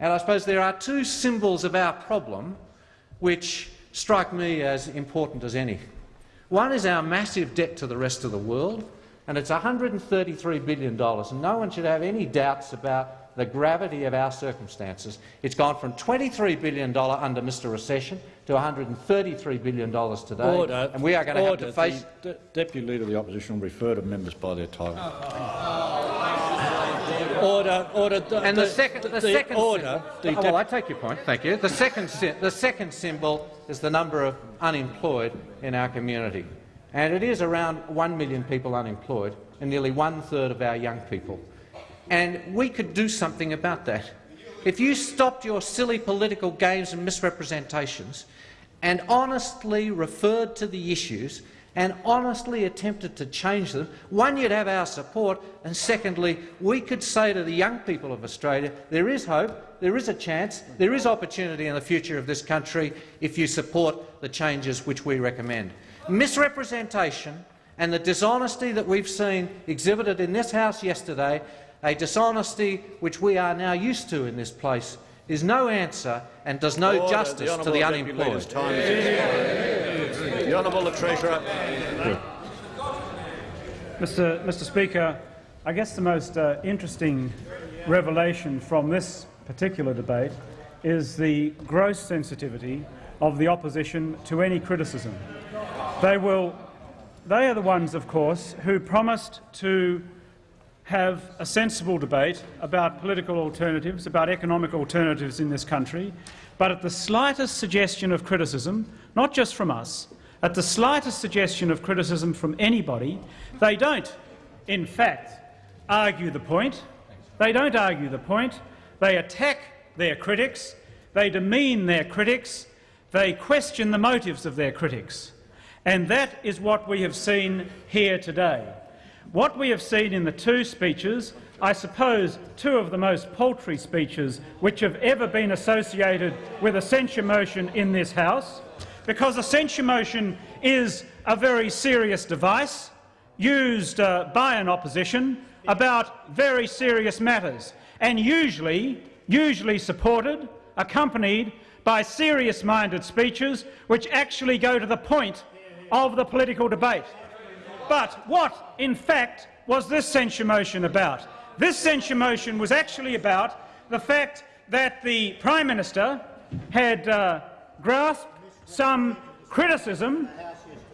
And I suppose there are two symbols of our problem which strike me as important as any. One is our massive debt to the rest of the world, and it's $133 billion, and no one should have any doubts about the gravity of our circumstances. It's gone from $23 billion under Mr Recession to $133 billion today, Order. and we are going to Order. have to face— The De Deputy Leader of the Opposition will refer to members by their title. Order, order. The, And the, second, the, second order. sy- The oh, well, I take your point. Thank you. The second, the second symbol is the number of unemployed in our community, and it is around one million people unemployed, and nearly one third of our young people. And we could do something about that. If you stopped your silly political games and misrepresentations and honestly referred to the issues and honestly attempted to change them, one, you'd have our support, and secondly, we could say to the young people of Australia, there is hope, there is a chance, there is opportunity in the future of this country if you support the changes which we recommend. Misrepresentation and the dishonesty that we've seen exhibited in this House yesterday, a dishonesty which we are now used to in this place, is no answer and does no Order. justice the to the Honourable Deputy Leader's unemployed. time is expired. The Honourable the Treasurer. Mr. Mr. Speaker, I guess the most uh, interesting revelation from this particular debate is the gross sensitivity of the opposition to any criticism. They will. They are the ones, of course, who promised to have a sensible debate about political alternatives, about economic alternatives in this country, but at the slightest suggestion of criticism, not just from us, at the slightest suggestion of criticism from anybody, they don't, in fact, argue the point. They don't argue the point. They attack their critics. They demean their critics. They question the motives of their critics. And that is what we have seen here today. What we have seen in the two speeches, I suppose two of the most paltry speeches which have ever been associated with a censure motion in this House, because a censure motion is a very serious device used uh, by an opposition about very serious matters, and usually, usually supported, accompanied by serious-minded speeches which actually go to the point of the political debate. But what, in fact, was this censure motion about? This censure motion was actually about the fact that the Prime Minister had uh, grasped some criticism,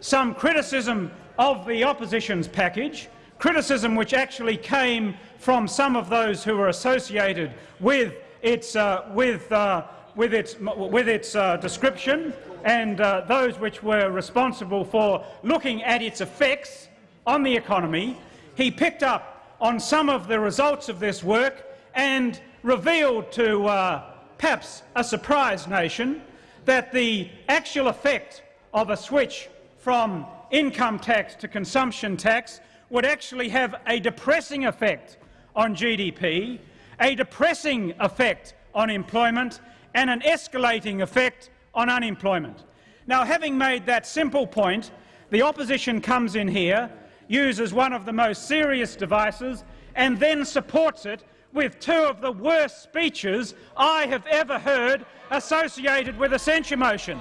some criticism of the opposition's package, criticism which actually came from some of those who were associated with its, uh, with, uh, with its, with its uh, description and uh, those which were responsible for looking at its effects on the economy. He picked up on some of the results of this work and revealed to uh, perhaps a surprised nation that the actual effect of a switch from income tax to consumption tax would actually have a depressing effect on GDP, a depressing effect on employment and an escalating effect on unemployment. Now, having made that simple point, the opposition comes in here, uses one of the most serious devices, and then supports it with two of the worst speeches I have ever heard associated with a censure motion.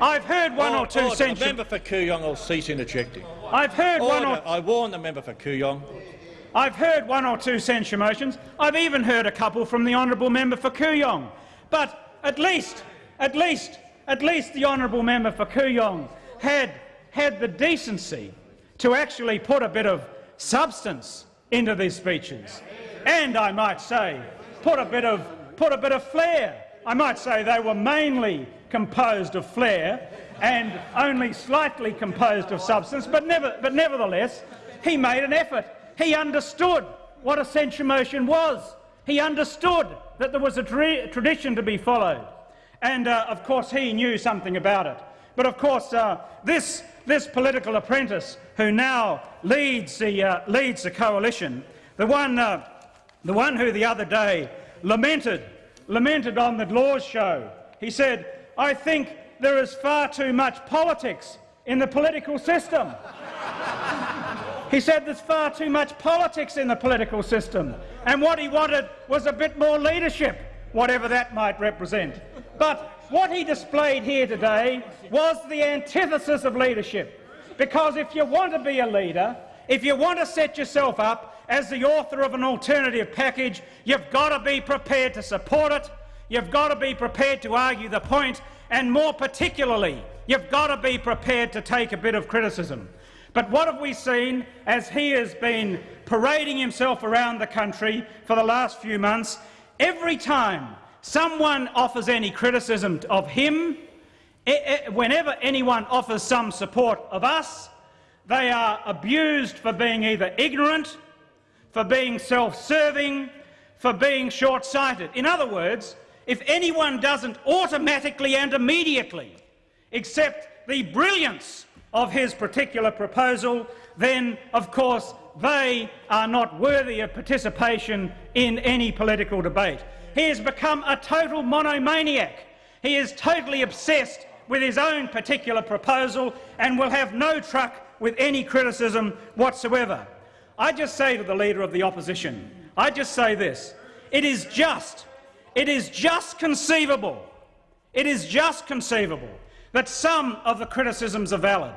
I've heard one or two order. The member for Kooyong will cease interjecting. I've heard one Order. or I warn the member for Kooyong. I've heard one or two censure motions. I've even heard a couple from the honourable member for Kooyong. But at least, at least, at least the honourable member for Kooyong had had the decency to actually put a bit of substance into these speeches, and I might say, put a bit of put a bit of flair. I might say they were mainly composed of flair and only slightly composed of substance, but, never, but nevertheless, he made an effort. He understood what a censure motion was. He understood that there was a tra tradition to be followed. And, uh, of course, he knew something about it. But, of course, uh, this, this political apprentice who now leads the, uh, leads the coalition, the one, uh, the one who the other day lamented, lamented on the Laws show, he said, I think there is far too much politics in the political system. He said there's far too much politics in the political system, and what he wanted was a bit more leadership, whatever that might represent. But what he displayed here today was the antithesis of leadership, because if you want to be a leader, if you want to set yourself up as the author of an alternative package, you've got to be prepared to support it, you've got to be prepared to argue the point, and more particularly, you've got to be prepared to take a bit of criticism. But what have we seen as he has been parading himself around the country for the last few months? Every time someone offers any criticism of him, whenever anyone offers some support of us, they are abused for being either ignorant, for being self-serving, for being short-sighted. In other words, if anyone doesn't automatically and immediately accept the brilliance of his particular proposal, then, of course, they are not worthy of participation in any political debate. He has become a total monomaniac. He is totally obsessed with his own particular proposal and will have no truck with any criticism whatsoever. I just say to the Leader of the Opposition, I just say this, it is just, it is just conceivable, it is just conceivable that some of the criticisms are valid.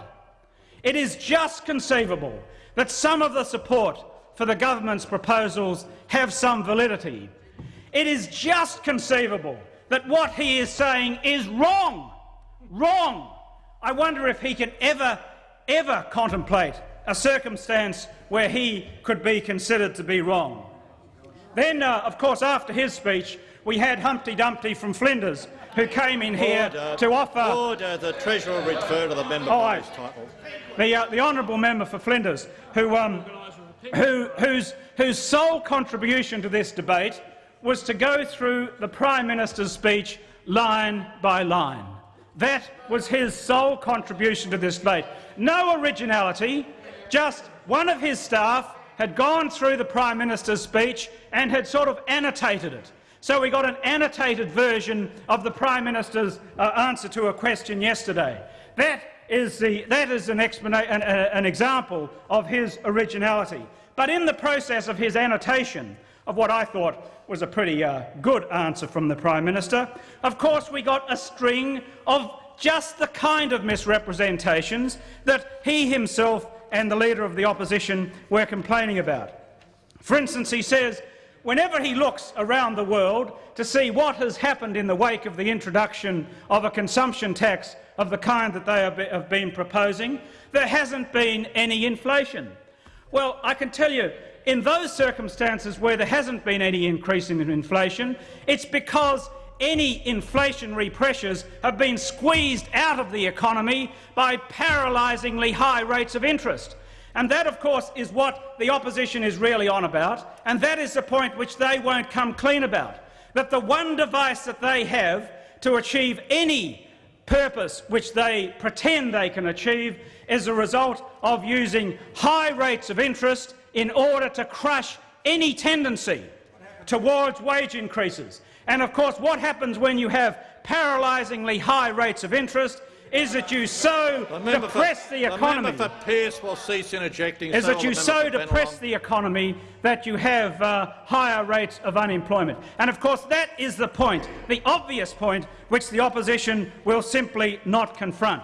It is just conceivable that some of the support for the government's proposals have some validity. It is just conceivable that what he is saying is wrong. Wrong. I wonder if he can ever, ever contemplate a circumstance where he could be considered to be wrong. Then, uh, of course, after his speech, we had Humpty Dumpty from Flinders, who came in here Order. to offer— Order. The Treasurer refer to the member Oh, I- title. the, uh, the honourable member for Flinders, who, um, who, whose, whose sole contribution to this debate was to go through the Prime Minister's speech line by line. That was his sole contribution to this debate. No originality, just one of his staff had gone through the Prime Minister's speech and had sort of annotated it. So we got an annotated version of the Prime Minister's uh, answer to a question yesterday. That is, the, that is an, an, an example of his originality. But in the process of his annotation of what I thought was a pretty uh, good answer from the Prime Minister, of course we got a string of just the kind of misrepresentations that he himself and the Leader of the Opposition were complaining about. For instance, he says whenever he looks around the world to see what has happened in the wake of the introduction of a consumption tax of the kind that they have been proposing, there hasn't been any inflation. Well, I can tell you, in those circumstances where there hasn't been any increase in inflation, it's because any inflationary pressures have been squeezed out of the economy by paralysingly high rates of interest. And that, of course, is what the opposition is really on about, and that is the point which they won't come clean about, that the one device that they have to achieve any purpose which they pretend they can achieve is a result of using high rates of interest in order to crush any tendency towards wage increases. And of course, what happens when you have paralysingly high rates of interest is that you so The member for- depress the economy. The member for Pearce will cease interjecting. is so that you so depress the economy that you have uh, higher rates of unemployment. And of course that is the point, the obvious point, which the opposition will simply not confront.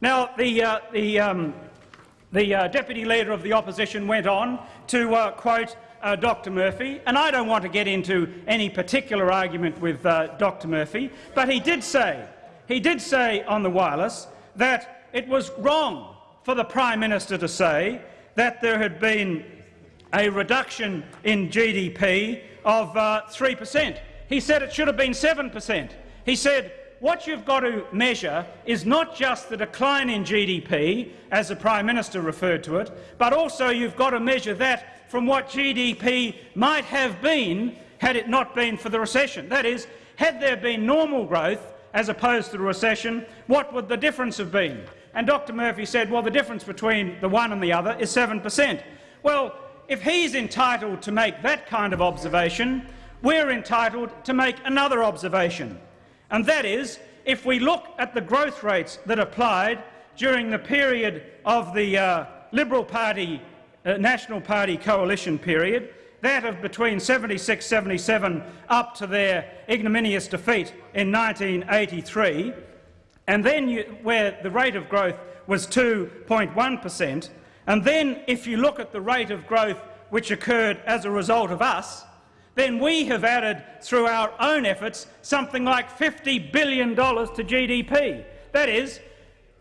Now, the, uh, the, um, the uh, Deputy Leader of the Opposition went on to uh, quote uh, Dr Murphy, and I don't want to get into any particular argument with uh, Dr Murphy, but he did say, he did say on the wireless that it was wrong for the Prime Minister to say that there had been a reduction in GDP of uh, 3 per cent. He said it should have been 7 per cent. He said what you've got to measure is not just the decline in GDP, as the Prime Minister referred to it, but also you've got to measure that from what GDP might have been had it not been for the recession. That is, had there been normal growth as opposed to the recession, what would the difference have been? And Dr Murphy said, well, the difference between the one and the other is 7 per cent. Well, if he's entitled to make that kind of observation, we're entitled to make another observation. And that is, if we look at the growth rates that applied during the period of the uh, Liberal Party, uh, National Party coalition period, that of between 76-77 up to their ignominious defeat in 1983, and then you, where the rate of growth was 2.1 per cent, and then if you look at the rate of growth which occurred as a result of us, then we have added, through our own efforts, something like $50 billion to GDP. That is,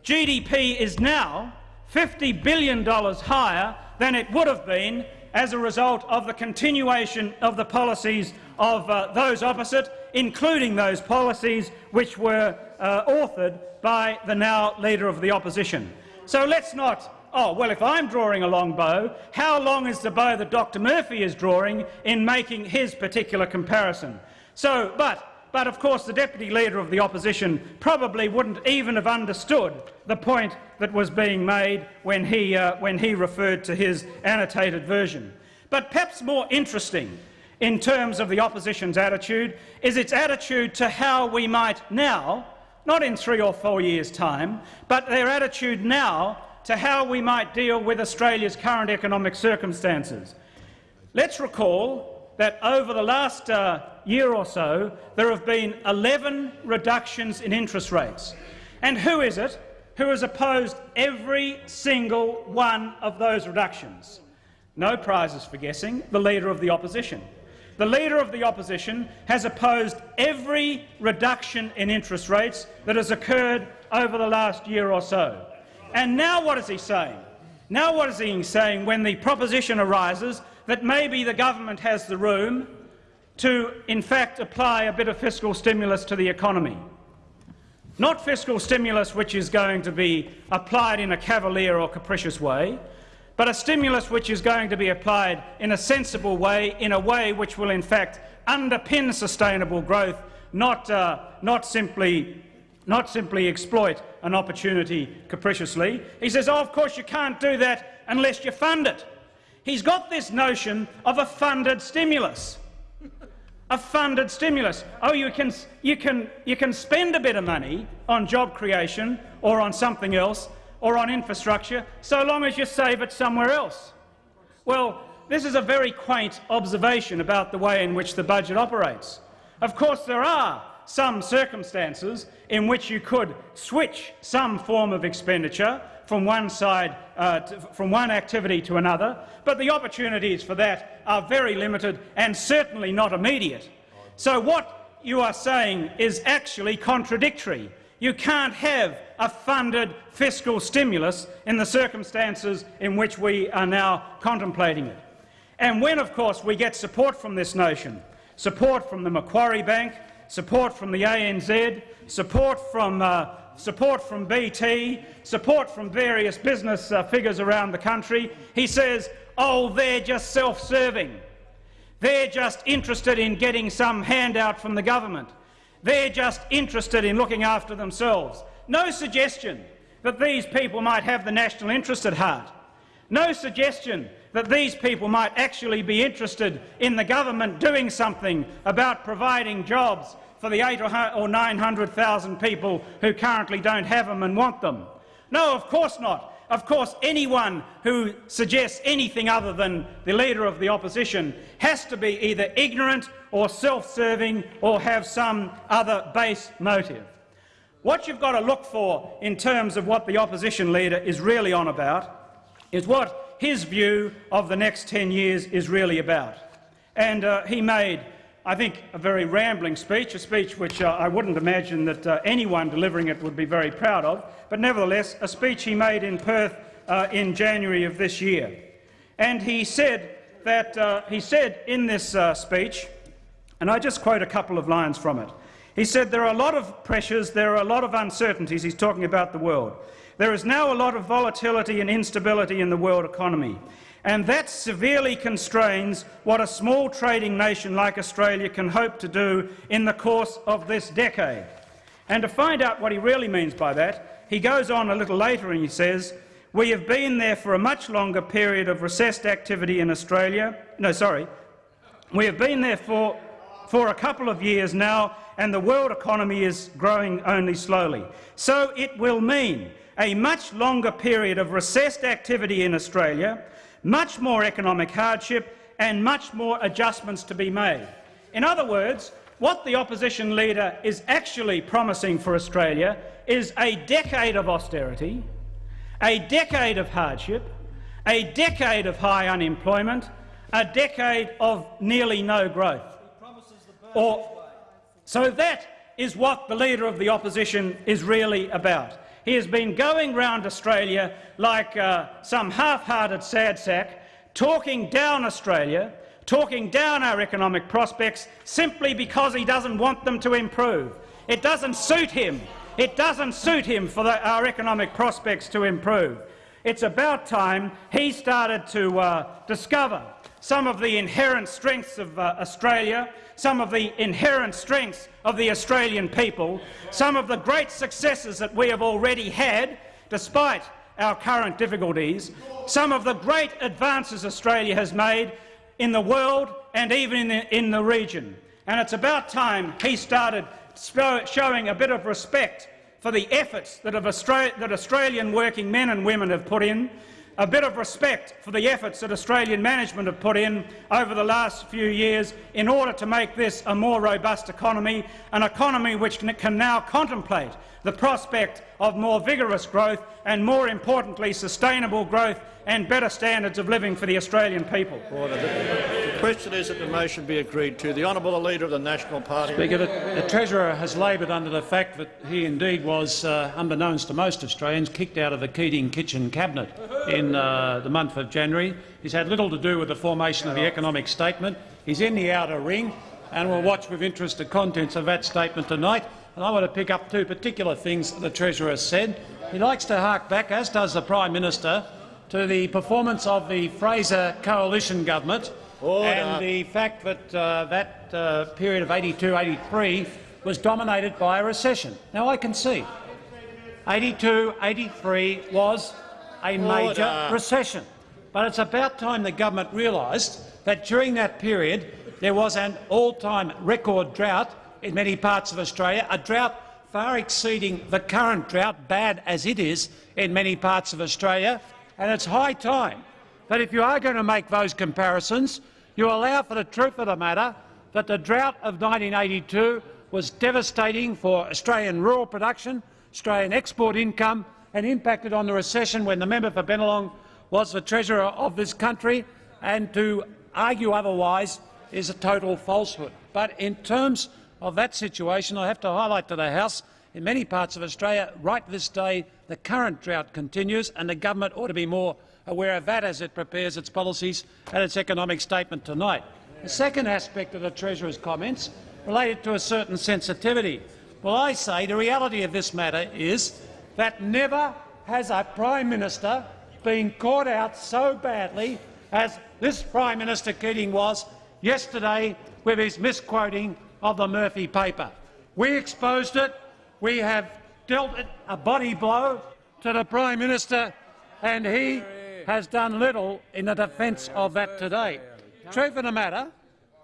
GDP is now $50 billion higher than it would have been as a result of the continuation of the policies of uh, those opposite, including those policies which were uh, authored by the now Leader of the Opposition. So let's not oh, well, if I'm drawing a long bow, how long is the bow that Dr Murphy is drawing in making his particular comparison? So, but, but of course the Deputy Leader of the Opposition probably wouldn't even have understood the point that was being made when he, uh, when he referred to his annotated version. But perhaps more interesting in terms of the opposition's attitude is its attitude to how we might now, not in three or four years' time, but their attitude now to how we might deal with Australia's current economic circumstances. Let's recall that over the last uh, year or so there have been 11 reductions in interest rates. And who is it who has opposed every single one of those reductions? No prizes for guessing, the Leader of the Opposition. The Leader of the Opposition has opposed every reduction in interest rates that has occurred over the last year or so. And now what is he saying? Now what is he saying when the proposition arises that maybe the government has the room to, in fact, apply a bit of fiscal stimulus to the economy? Not fiscal stimulus which is going to be applied in a cavalier or capricious way, but a stimulus which is going to be applied in a sensible way, in a way which will in fact underpin sustainable growth, not, uh, not simply not simply exploit an opportunity capriciously. He says, oh, of course you can't do that unless you fund it. He's got this notion of a funded stimulus. A funded stimulus. Oh, you can, you, can, you can spend a bit of money on job creation or on something else or on infrastructure so long as you save it somewhere else. Well, this is a very quaint observation about the way in which the budget operates. Of course, there are some circumstances in which you could switch some form of expenditure from one side, uh, to, from one activity to another, but the opportunities for that are very limited and certainly not immediate. So what you are saying is actually contradictory. You can't have a funded fiscal stimulus in the circumstances in which we are now contemplating it. And when, of course, we get support from this notion, support from the Macquarie Bank, support from the ANZ, support from, uh, support from BT, support from various business uh, figures around the country. He says, oh, they're just self-serving. They're just interested in getting some handout from the government. They're just interested in looking after themselves. No suggestion that these people might have the national interest at heart. No suggestion that these people might actually be interested in the government doing something about providing jobs for the eight or 900,000 people who currently don't have them and want them. No, of course not. Of course, anyone who suggests anything other than the Leader of the Opposition has to be either ignorant or self-serving or have some other base motive. What you've got to look for in terms of what the Opposition Leader is really on about is what his view of the next 10 years is really about. And uh, he made, I think, a very rambling speech, a speech which uh, I wouldn't imagine that uh, anyone delivering it would be very proud of, but nevertheless a speech he made in Perth uh, in January of this year. And he said that uh, he said in this uh, speech, and I just quote a couple of lines from it. He said there are a lot of pressures, there are a lot of uncertainties. He's talking about the world. There is now a lot of volatility and instability in the world economy, and that severely constrains what a small trading nation like Australia can hope to do in the course of this decade. And to find out what he really means by that, he goes on a little later and he says, we have been there for a much longer period of recessed activity in Australia. No, sorry. We have been there for, for a couple of years now, and the world economy is growing only slowly. So it will mean a much longer period of recessed activity in Australia, much more economic hardship and much more adjustments to be made. In other words, what the opposition leader is actually promising for Australia is a decade of austerity, a decade of hardship, a decade of high unemployment, a decade of nearly no growth. Or, so that is what the Leader of the Opposition is really about. He has been going round Australia like uh, some half-hearted sad sack, talking down Australia, talking down our economic prospects simply because he doesn't want them to improve. It doesn't suit him. It doesn't suit him for the, our economic prospects to improve. It's about time he started to uh, discover some of the inherent strengths of uh, Australia, some of the inherent strengths of the Australian people, some of the great successes that we have already had, despite our current difficulties, some of the great advances Australia has made in the world and even in the, in the region. And it's about time he started showing a bit of respect for the efforts that, that Australian working men and women have put in a bit of respect for the efforts that Australian management have put in over the last few years in order to make this a more robust economy, an economy which can now contemplate the prospect of more vigorous growth and, more importantly, sustainable growth and better standards of living for the Australian people. Order. The question is that the motion be agreed to. The honourable Leader of the National Party. Speaker, the, the Treasurer has laboured under the fact that he indeed was, uh, unbeknownst to most Australians, kicked out of the Keating Kitchen Cabinet in uh, the month of January. He's had little to do with the formation of the economic statement. He's in the outer ring, and we'll watch with interest the contents of that statement tonight. And I want to pick up two particular things the Treasurer said. He likes to hark back, as does the Prime Minister, to the performance of the Fraser coalition government Order. and the fact that uh, that uh, period of 82-83 was dominated by a recession. Now, I can see 82-83 was a major recession, but it's about time the government realised that during that period there was an all-time record drought in many parts of Australia, a drought far exceeding the current drought, bad as it is in many parts of Australia, and it's high time that if you are going to make those comparisons, you allow for the truth of the matter that the drought of 1982 was devastating for Australian rural production, Australian export income and impacted on the recession when the member for Bennelong was the treasurer of this country, and to argue otherwise is a total falsehood. But in terms of that situation, I have to highlight to the House in many parts of Australia, right this day, the current drought continues, and the government ought to be more aware of that as it prepares its policies and its economic statement tonight. The second aspect of the Treasurer's comments related to a certain sensitivity. Well, I say the reality of this matter is that never has a Prime Minister been caught out so badly as this Prime Minister Keating was yesterday with his misquoting of the Murphy paper. We exposed it, we have dealt a body blow to the Prime Minister, and he has done little in the defence of that today. Truth of the matter,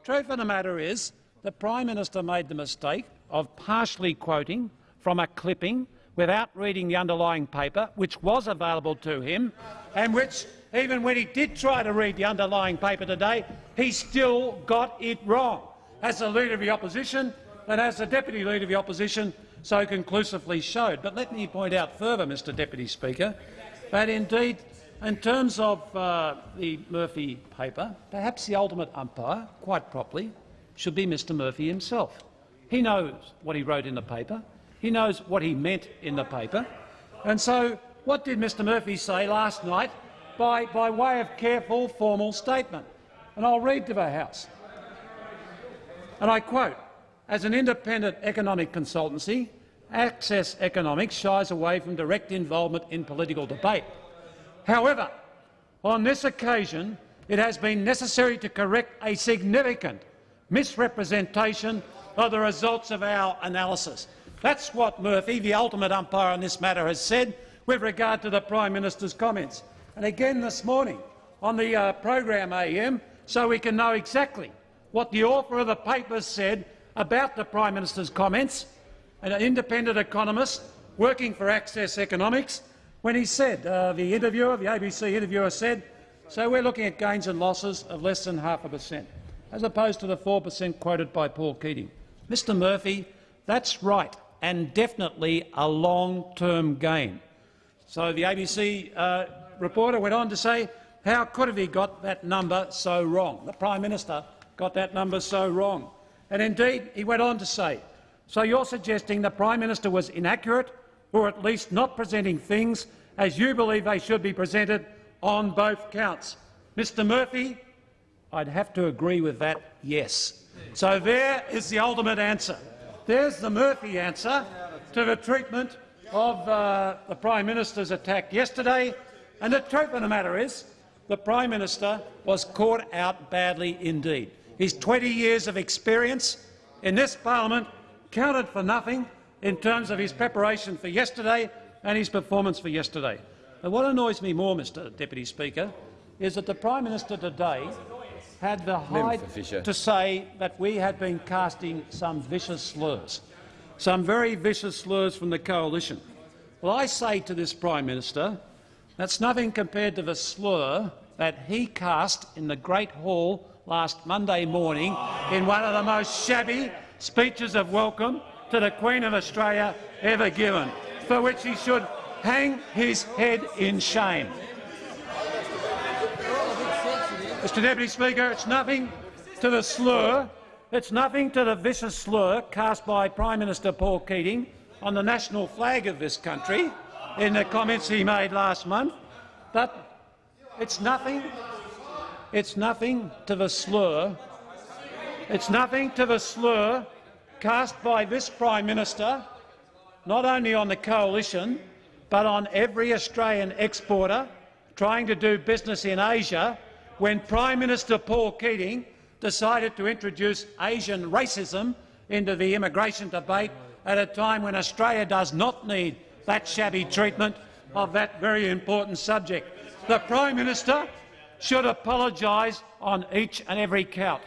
truth of the matter is the Prime Minister made the mistake of partially quoting from a clipping without reading the underlying paper, which was available to him, and which, even when he did try to read the underlying paper today, he still got it wrong. As the Leader of the Opposition and as the Deputy Leader of the Opposition so conclusively showed. But let me point out further, Mr Deputy Speaker, that indeed, in terms of uh, the Murphy paper, perhaps the ultimate umpire, quite properly, should be Mr Murphy himself. He knows what he wrote in the paper. He knows what he meant in the paper. And so what did Mr Murphy say last night by, by way of careful, formal statement? And I'll read to the House. And I quote, as an independent economic consultancy, Access Economics shies away from direct involvement in political debate. However, on this occasion, it has been necessary to correct a significant misrepresentation of the results of our analysis. That's what Murphy, the ultimate umpire on this matter, has said with regard to the Prime Minister's comments. And again this morning on the uh, program AM, so we can know exactly what the author of the paper said about the Prime Minister's comments, an independent economist working for Access Economics, when he said, uh, the interviewer, the ABC interviewer said, so we're looking at gains and losses of less than half a per cent, as opposed to the 4 per cent quoted by Paul Keating. Mr Murphy, that's right, and definitely a long-term gain. So the ABC uh, reporter went on to say, how could have he got that number so wrong? The Prime Minister got that number so wrong. And indeed, he went on to say, so you're suggesting the Prime Minister was inaccurate or at least not presenting things as you believe they should be presented on both counts. Mr Murphy, I'd have to agree with that, yes. So there is the ultimate answer. There's the Murphy answer to the treatment of uh, the Prime Minister's attack yesterday. And the truth of the matter is the Prime Minister was caught out badly indeed. His 20 years of experience in this parliament counted for nothing in terms of his preparation for yesterday and his performance for yesterday. But what annoys me more, Mr Deputy Speaker, is that the Prime Minister today had the height to say that we had been casting some vicious slurs, some very vicious slurs from the coalition. Well, I say to this Prime Minister, that's nothing compared to the slur that he cast in the Great Hall last Monday morning in one of the most shabby speeches of welcome to the Queen of Australia ever given, for which he should hang his head in shame. Mr Deputy Speaker, it's nothing to the slur, it's nothing to the vicious slur cast by Prime Minister Paul Keating on the national flag of this country in the comments he made last month, but it's nothing it's nothing to the slur. It's nothing to the slur cast by this Prime Minister, not only on the coalition, but on every Australian exporter trying to do business in Asia when Prime Minister Paul Keating decided to introduce Asian racism into the immigration debate at a time when Australia does not need that shabby treatment of that very important subject. The Prime Minister should apologise on each and every count.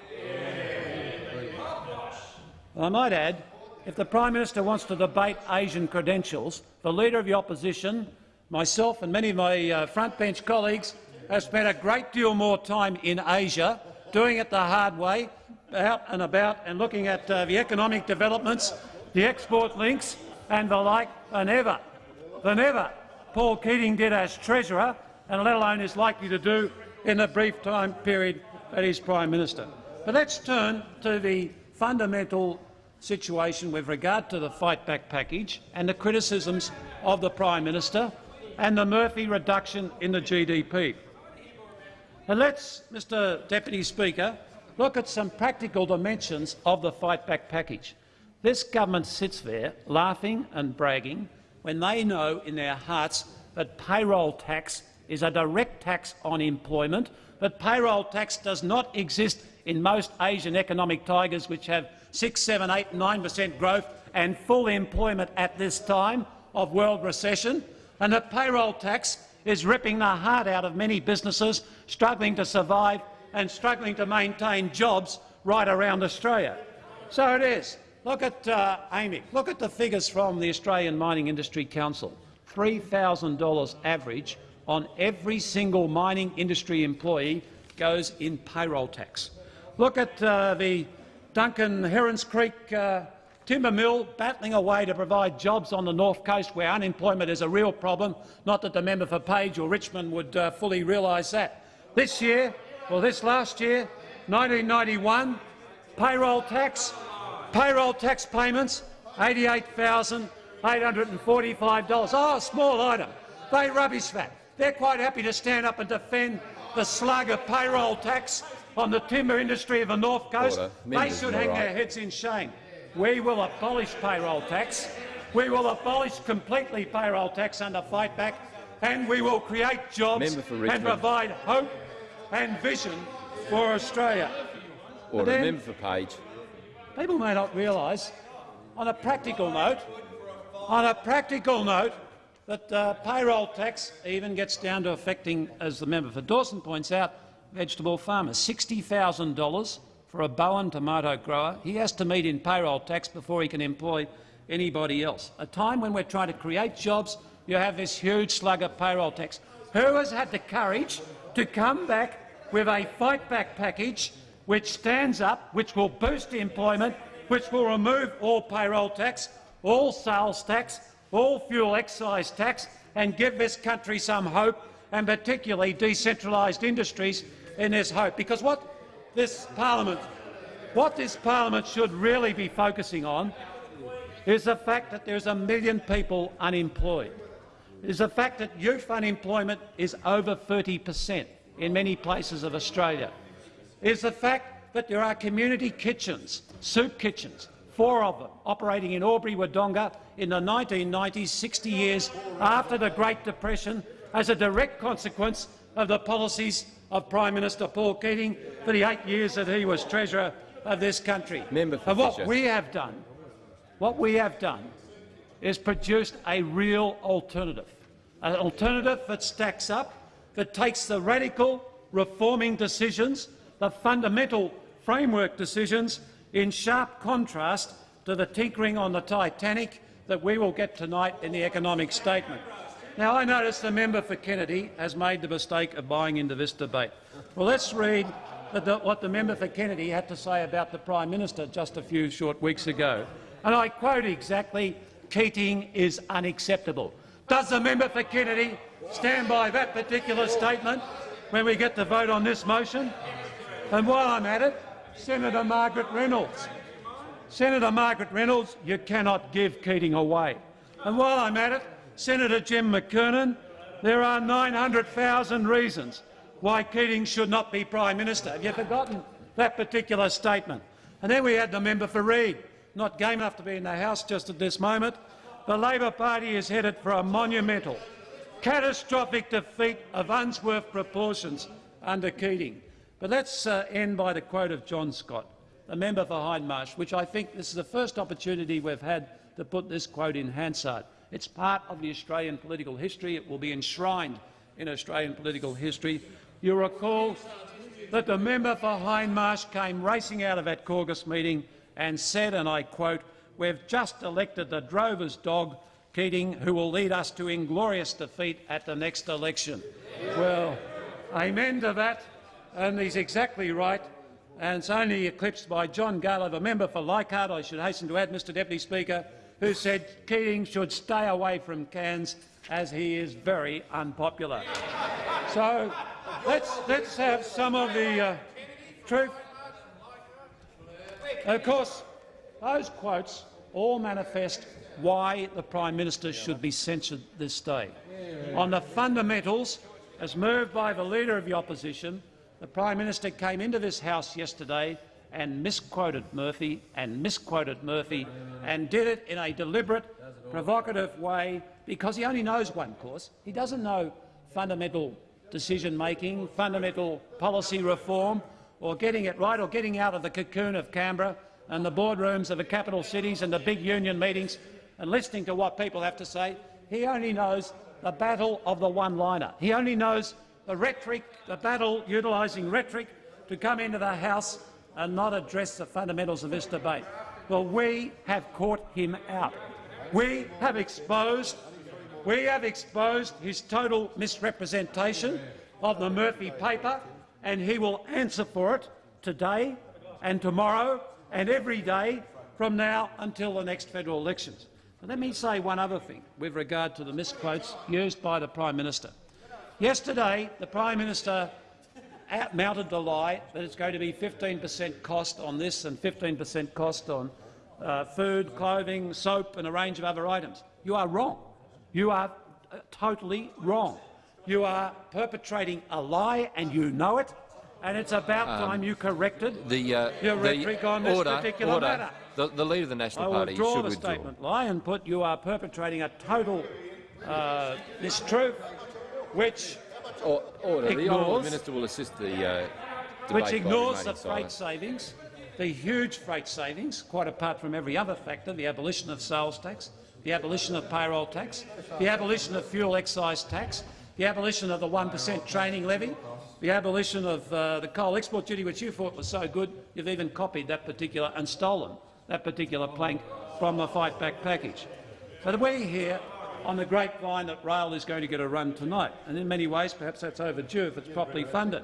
I might add, if the Prime Minister wants to debate Asian credentials, the Leader of the Opposition, myself and many of my uh, frontbench colleagues have spent a great deal more time in Asia, doing it the hard way, out and about and looking at uh, the economic developments, the export links and the like than ever, than ever Paul Keating did as Treasurer, and let alone is likely to do in the brief time period that he's Prime Minister. But let's turn to the fundamental situation with regard to the fight back package and the criticisms of the Prime Minister and the Murphy reduction in the GDP. And let's, Mr Deputy Speaker, look at some practical dimensions of the fight back package. This government sits there laughing and bragging when they know in their hearts that payroll tax is a direct tax on employment, but payroll tax does not exist in most Asian economic tigers which have 6, 7, 8, 9 per cent growth and full employment at this time of world recession, and that payroll tax is ripping the heart out of many businesses struggling to survive and struggling to maintain jobs right around Australia. So it is look at uh, AMIC. Look at the figures from the Australian Mining Industry Council. $3,000 average on every single mining industry employee goes in payroll tax. Look at uh, the Duncan Herons Creek uh, timber mill battling away to provide jobs on the north coast where unemployment is a real problem. Not that the member for Page or Richmond would uh, fully realise that. This year, well this last year, 1991, payroll tax, payroll tax payments, $88,845. Oh, a small item. They rubbish that. They're quite happy to stand up and defend the slug of payroll tax on the timber industry of the North Coast. They should hang their heads in shame. We will abolish payroll tax. We will abolish completely payroll tax under Fight Back, and we will create jobs and provide hope and vision for Australia. Order. then- Member for Page. People may not realise, on a practical note, on a practical note, that uh, payroll tax even gets down to affecting, as the member for Dawson points out, vegetable farmers. $60,000 for a Bowen tomato grower. He has to meet in payroll tax before he can employ anybody else. A time when we're trying to create jobs, you have this huge slug of payroll tax. Who has had the courage to come back with a fight back package which stands up, which will boost employment, which will remove all payroll tax, all sales tax, all fuel excise tax, and give this country some hope, and particularly decentralised industries in this hope. Because what this parliament, what this parliament should really be focusing on is the fact that there's a million people unemployed. Is the fact that youth unemployment is over 30 per cent in many places of Australia. Is the fact that there are community kitchens, soup kitchens, four of them, operating in Albury, Wodonga in the 1990s, 60 years after the Great Depression, as a direct consequence of the policies of Prime Minister Paul Keating for the eight years that he was Treasurer of this country. Member for and what Fisher. we have done, what we have done is produced a real alternative, an alternative that stacks up, that takes the radical reforming decisions, the fundamental framework decisions, in sharp contrast to the tinkering on the Titanic that we will get tonight in the economic statement. Now, I notice the member for Kennedy has made the mistake of buying into this debate. Well, let's read the, what the member for Kennedy had to say about the Prime Minister just a few short weeks ago. And I quote exactly, Keating is unacceptable. Does the member for Kennedy stand by that particular statement when we get to vote on this motion? And while I'm at it, Senator Margaret Reynolds. Senator Margaret Reynolds, you cannot give Keating away. And while I'm at it, Senator Jim McKiernan, there are 900,000 reasons why Keating should not be Prime Minister. Have you forgotten that particular statement? And then we had the member for Reid, not game enough to be in the House just at this moment. The Labor Party is headed for a monumental, catastrophic defeat of Unsworth proportions under Keating. But let's uh, end by the quote of John Scott, the member for Hindmarsh, which I think this is the first opportunity we've had to put this quote in Hansard. It's part of the Australian political history. It will be enshrined in Australian political history. You recall that the member for Hindmarsh came racing out of that caucus meeting and said, and I quote, we've just elected the drover's dog, Keating, who will lead us to inglorious defeat at the next election. Well, amen to that, and he's exactly right. And it's only eclipsed by John Gayler, a member for Leichhardt, I should hasten to add, Mr Deputy Speaker, who said Keating should stay away from Cairns as he is very unpopular. So let's, let's have some of the uh, truth. Of course, those quotes all manifest why the Prime Minister should be censured this day. On the fundamentals, as moved by the Leader of the Opposition, the Prime Minister came into this House yesterday and misquoted Murphy and misquoted Murphy and did it in a deliberate, provocative way because he only knows one course. He doesn't know fundamental decision-making, fundamental policy reform, or getting it right or getting out of the cocoon of Canberra and the boardrooms of the capital cities and the big union meetings and listening to what people have to say. He only knows the battle of the one-liner. He only knows the rhetoric, the battle utilising rhetoric to come into the House and not address the fundamentals of this debate. Well, we have caught him out. We have exposed, we have exposed his total misrepresentation of the Murphy paper, and he will answer for it today and tomorrow and every day from now until the next federal elections. But let me say one other thing with regard to the misquotes used by the Prime Minister. Yesterday, the Prime Minister mounted the lie that it's going to be 15 per cent cost on this and 15 per cent cost on uh, food, clothing, soap and a range of other items. You are wrong. You are uh, totally wrong. You are perpetrating a lie and you know it, and it's about um, time you corrected the, uh, your rhetoric on this order, particular order. matter. The, the, Leader of the National I will Party draw should the statement lie and put you are perpetrating a total uh, mistruth which or, order. Ignores, the Honourable Minister will assist the uh, which ignores the freight savings, the huge freight savings, quite apart from every other factor, the abolition of sales tax, the abolition of payroll tax, the abolition of fuel excise tax, the abolition of the 1 per cent training levy, the abolition of uh, the coal export duty, which you thought was so good, you've even copied that particular and stolen that particular plank from the Fight Back package. But we hear on the grapevine that rail is going to get a run tonight, and in many ways perhaps that's overdue if it's properly funded.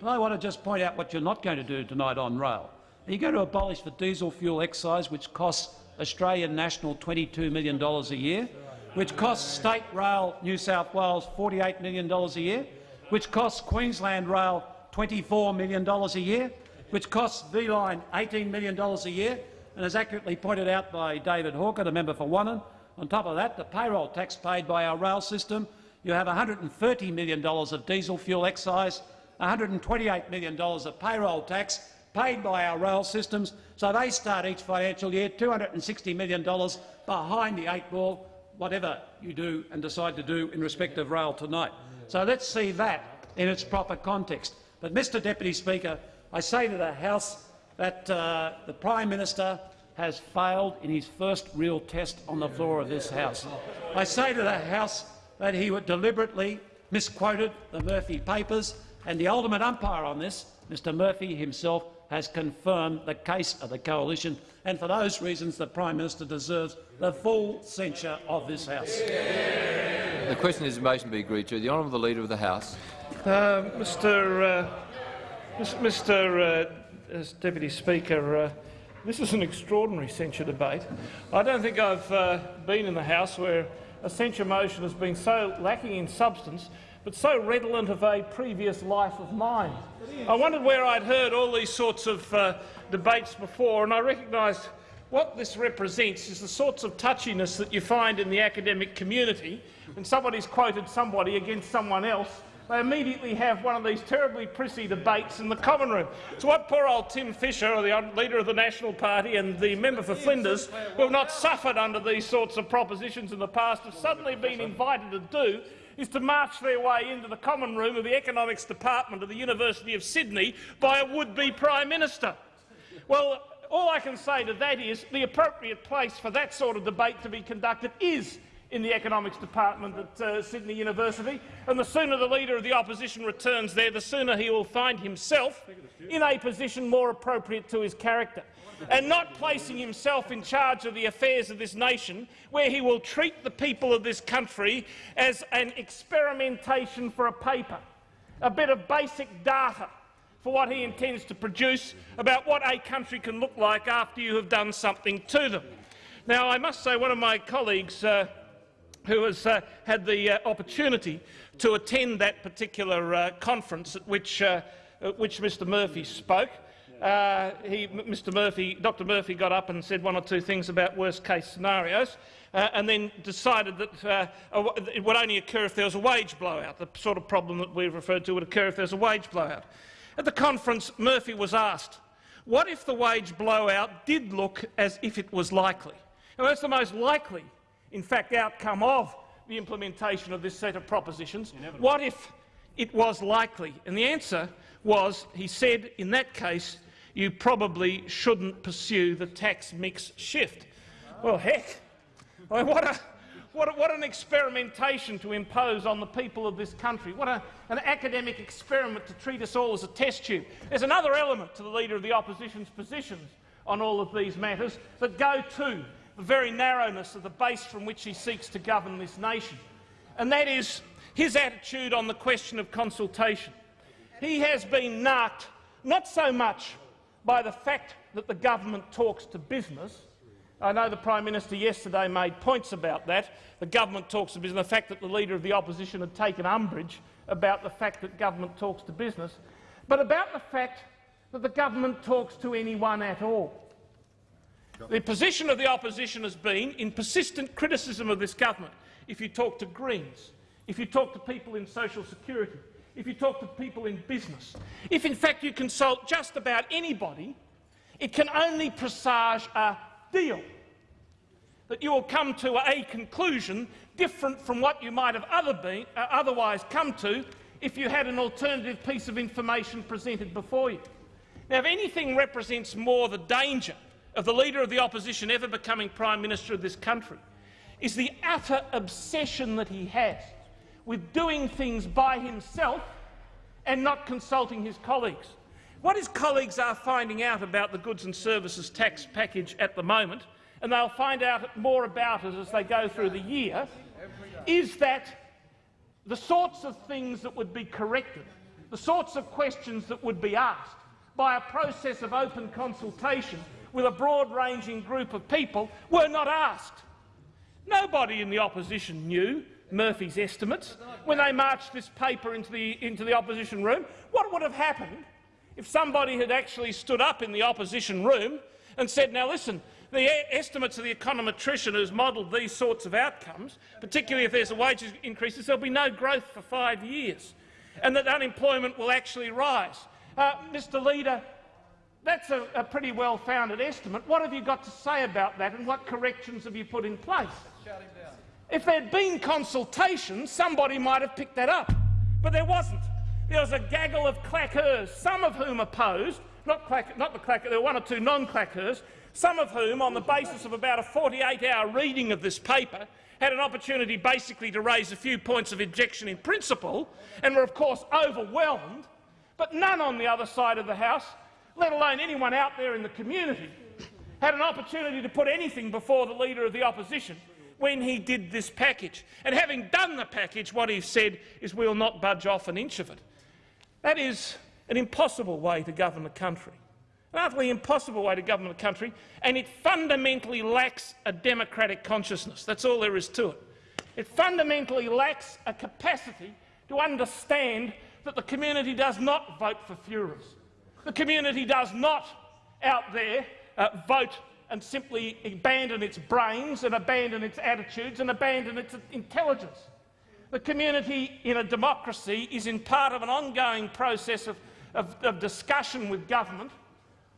But I want to just point out what you're not going to do tonight on rail. Are you going to abolish the diesel fuel excise, which costs Australian National $22 million a year, which costs State Rail New South Wales $48 million a year, which costs Queensland Rail $24 million a year, which costs V-Line $18 million a year, and as accurately pointed out by David Hawker, the member for Wannon, on top of that, the payroll tax paid by our rail system, you have $130 million of diesel fuel excise, $128 million of payroll tax paid by our rail systems, so they start each financial year $260 million behind the eight ball, whatever you do and decide to do in respect of rail tonight. So let's see that in its proper context. But, Mr Deputy Speaker, I say to the House that uh, the Prime Minister has failed in his first real test on the floor of this House. I say to the House that he deliberately misquoted the Murphy papers, and the ultimate umpire on this, Mr Murphy himself, has confirmed the case of the coalition, and for those reasons the Prime Minister deserves the full censure of this House. The question is the motion be agreed to. The honourable Leader of the House. Uh, Mr. Uh, Mr. Uh, Deputy Speaker, uh, this is an extraordinary censure debate. I don't think I've uh, been in the House where a censure motion has been so lacking in substance but so redolent of a previous life of mine. I wondered where I'd heard all these sorts of uh, debates before, and I recognised what this represents is the sorts of touchiness that you find in the academic community when somebody's quoted somebody against someone else they immediately have one of these terribly prissy debates in the common room. So what poor old Tim Fischer, or the leader of the National Party and the member for Flinders, who have not suffered under these sorts of propositions in the past, have suddenly been invited to do is to march their way into the common room of the Economics Department of the University of Sydney by a would-be Prime Minister. Well, all I can say to that is the appropriate place for that sort of debate to be conducted is in the economics department at uh, Sydney University, and the sooner the Leader of the Opposition returns there, the sooner he will find himself in a position more appropriate to his character, and not placing himself in charge of the affairs of this nation, where he will treat the people of this country as an experimentation for a paper, a bit of basic data for what he intends to produce about what a country can look like after you have done something to them. Now, I must say one of my colleagues uh, who has uh, had the uh, opportunity to attend that particular uh, conference at which, uh, at which Mr Murphy spoke. Uh, he, Mr Murphy, Dr Murphy got up and said one or two things about worst-case scenarios uh, and then decided that it would only occur if there was a wage blowout. The sort of problem that we've referred to would occur if there's a wage blowout. At the conference, Murphy was asked, what if the wage blowout did look as if it was likely? Now, that's the most likely in fact, outcome of the implementation of this set of propositions? What if it was likely? And the answer was, he said, in that case, you probably shouldn't pursue the tax mix shift. Well, heck, mean, what, a, what, a, what, an experimentation to impose on the people of this country. What a, an academic experiment to treat us all as a test tube. There's another element to the Leader of the Opposition's positions on all of these matters that go to the very narrowness of the base from which he seeks to govern this nation, and that is his attitude on the question of consultation. He has been narked not so much by the fact that the government talks to business. I know the Prime Minister yesterday made points about that. The government talks to business, the fact that the Leader of the Opposition had taken umbrage about the fact that government talks to business, but about the fact that the government talks to anyone at all. The position of the opposition has been, in persistent criticism of this government, if you talk to Greens, if you talk to people in social security, if you talk to people in business, if in fact you consult just about anybody, it can only presage a deal, that you will come to a conclusion different from what you might have other been, uh, otherwise come to if you had an alternative piece of information presented before you. Now, if anything represents more the danger of the Leader of the Opposition ever becoming Prime Minister of this country, is the utter obsession that he has with doing things by himself and not consulting his colleagues. What his colleagues are finding out about the goods and services tax package at the moment, and they'll find out more about it as they go through the year, is that the sorts of things that would be corrected, the sorts of questions that would be asked by a process of open consultation with a broad-ranging group of people were not asked. Nobody in the opposition knew Murphy's estimates when they marched this paper into the, into the opposition room. What would have happened if somebody had actually stood up in the opposition room and said, now listen, the estimates of the econometrician who's modelled these sorts of outcomes, particularly if there's a wage increase, there'll be no growth for five years and that unemployment will actually rise. Uh, Mr Leader, that's a, a pretty well-founded estimate. What have you got to say about that and what corrections have you put in place? If there'd been consultation, somebody might have picked that up, but there wasn't. There was a gaggle of clackers, some of whom opposed, not, clack, not the claqueurs, there were one or two non-clackers, some of whom, on the basis of about a 48-hour reading of this paper, had an opportunity basically to raise a few points of objection in principle and were, of course, overwhelmed, but none on the other side of the House, let alone anyone out there in the community, had an opportunity to put anything before the Leader of the Opposition when he did this package. And having done the package, what he said is we'll not budge off an inch of it. That is an impossible way to govern a country. An utterly impossible way to govern a country, and it fundamentally lacks a democratic consciousness. That's all there is to it. It fundamentally lacks a capacity to understand that the community does not vote for Führers. The community does not out there uh, vote and simply abandon its brains and abandon its attitudes and abandon its intelligence. The community in a democracy is in part of an ongoing process of, of, of discussion with government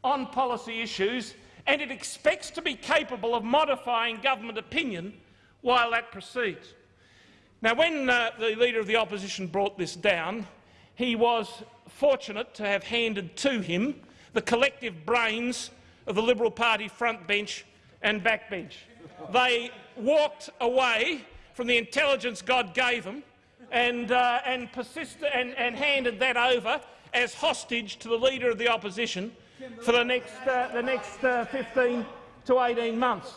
on policy issues, and it expects to be capable of modifying government opinion while that proceeds. Now, when uh, the Leader of the Opposition brought this down, he was fortunate to have handed to him the collective brains of the Liberal Party front bench and backbench. They walked away from the intelligence God gave them and, uh, and, persisted, and, and handed that over as hostage to the Leader of the Opposition for the next, uh, the next uh, 15 to 18 months.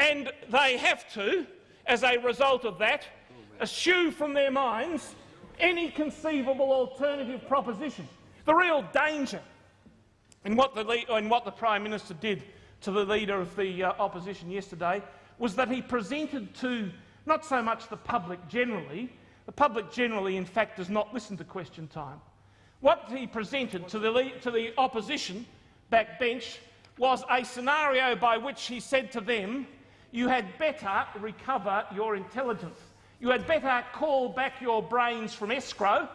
And they have to, as a result of that, eschew from their minds any conceivable alternative proposition. The real danger in what the, in what the Prime Minister did to the Leader of the uh, Opposition yesterday was that he presented to not so much the public generally, the public generally in fact does not listen to question time. What he presented to the, to the opposition backbench was a scenario by which he said to them, you had better recover your intelligence. You had better call back your brains from escrow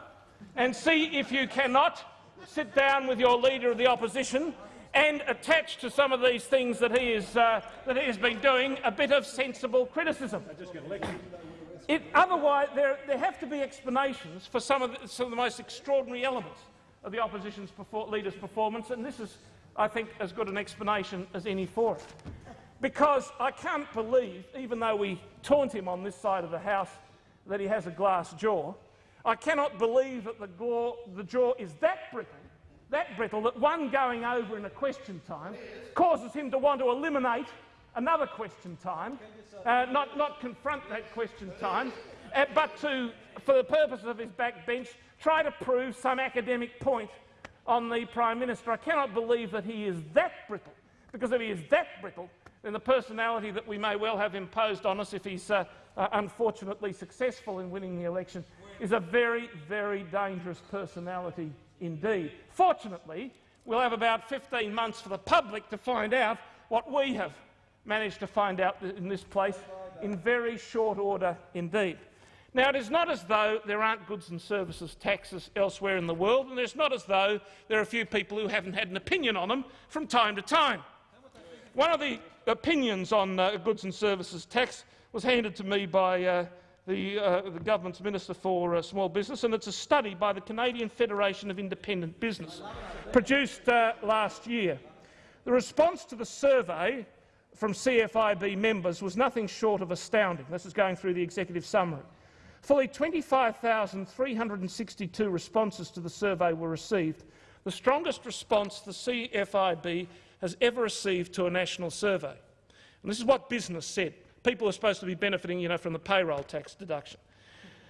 and see if you cannot sit down with your Leader of the Opposition and attach to some of these things that he, is, uh, that he has been doing a bit of sensible criticism. It, otherwise, there, there, have to be explanations for some of, the, some of the most extraordinary elements of the opposition's leader's performance, and this is, I think, as good an explanation as any for it. Because I can't believe, even though we taunt him on this side of the House, that he has a glass jaw, I cannot believe that the, the jaw is that brittle that brittle that one going over in a question time causes him to want to eliminate another question time, uh, not, not confront that question time, uh, but to, for the purposes of his backbench, try to prove some academic point on the Prime Minister. I cannot believe that he is that brittle, because if he is that brittle, then the personality that we may well have imposed on us if he's uh, uh, unfortunately successful in winning the election is a very, very dangerous personality indeed. Fortunately, we'll have about 15 months for the public to find out what we have managed to find out in this place in very short order indeed. Now, it is not as though there aren't goods and services taxes elsewhere in the world, and it's not as though there are a few people who haven't had an opinion on them from time to time. One of the opinions on uh, goods and services tax was handed to me by uh, the, uh, the, government's Minister for uh, Small Business, and it's a study by the Canadian Federation of Independent Business, produced uh, last year. The response to the survey from CFIB members was nothing short of astounding. This is going through the executive summary. Fully 25,362 responses to the survey were received, the strongest response the CFIB has ever received to a national survey. And this is what business said. People are supposed to be benefiting you know, from the payroll tax deduction.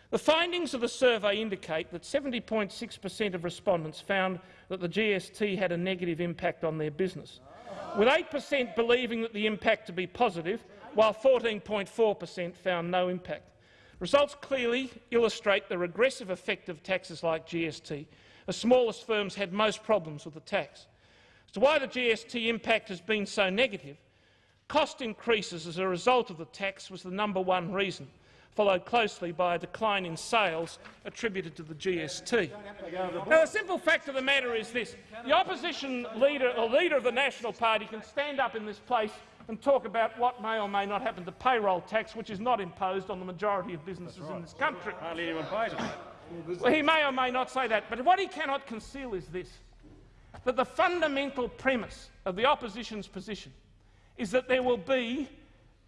The findings of the survey indicate that 70.6 per cent of respondents found that the GST had a negative impact on their business, with 8 per cent believing that the impact to be positive, while 14.4 per cent found no impact. Results clearly illustrate the regressive effect of taxes like GST. The smallest firms had most problems with the tax. As to why the GST impact has been so negative, cost increases as a result of the tax was the number one reason, followed closely by a decline in sales attributed to the GST. Now, the simple fact of the matter is this. The opposition leader or leader of the National Party can stand up in this place and talk about what may or may not happen to payroll tax, which is not imposed on the majority of businesses right. in this country. Hardly anyone pays it. Well, he may or may not say that, but what he cannot conceal is this that the fundamental premise of the opposition's position is that there will be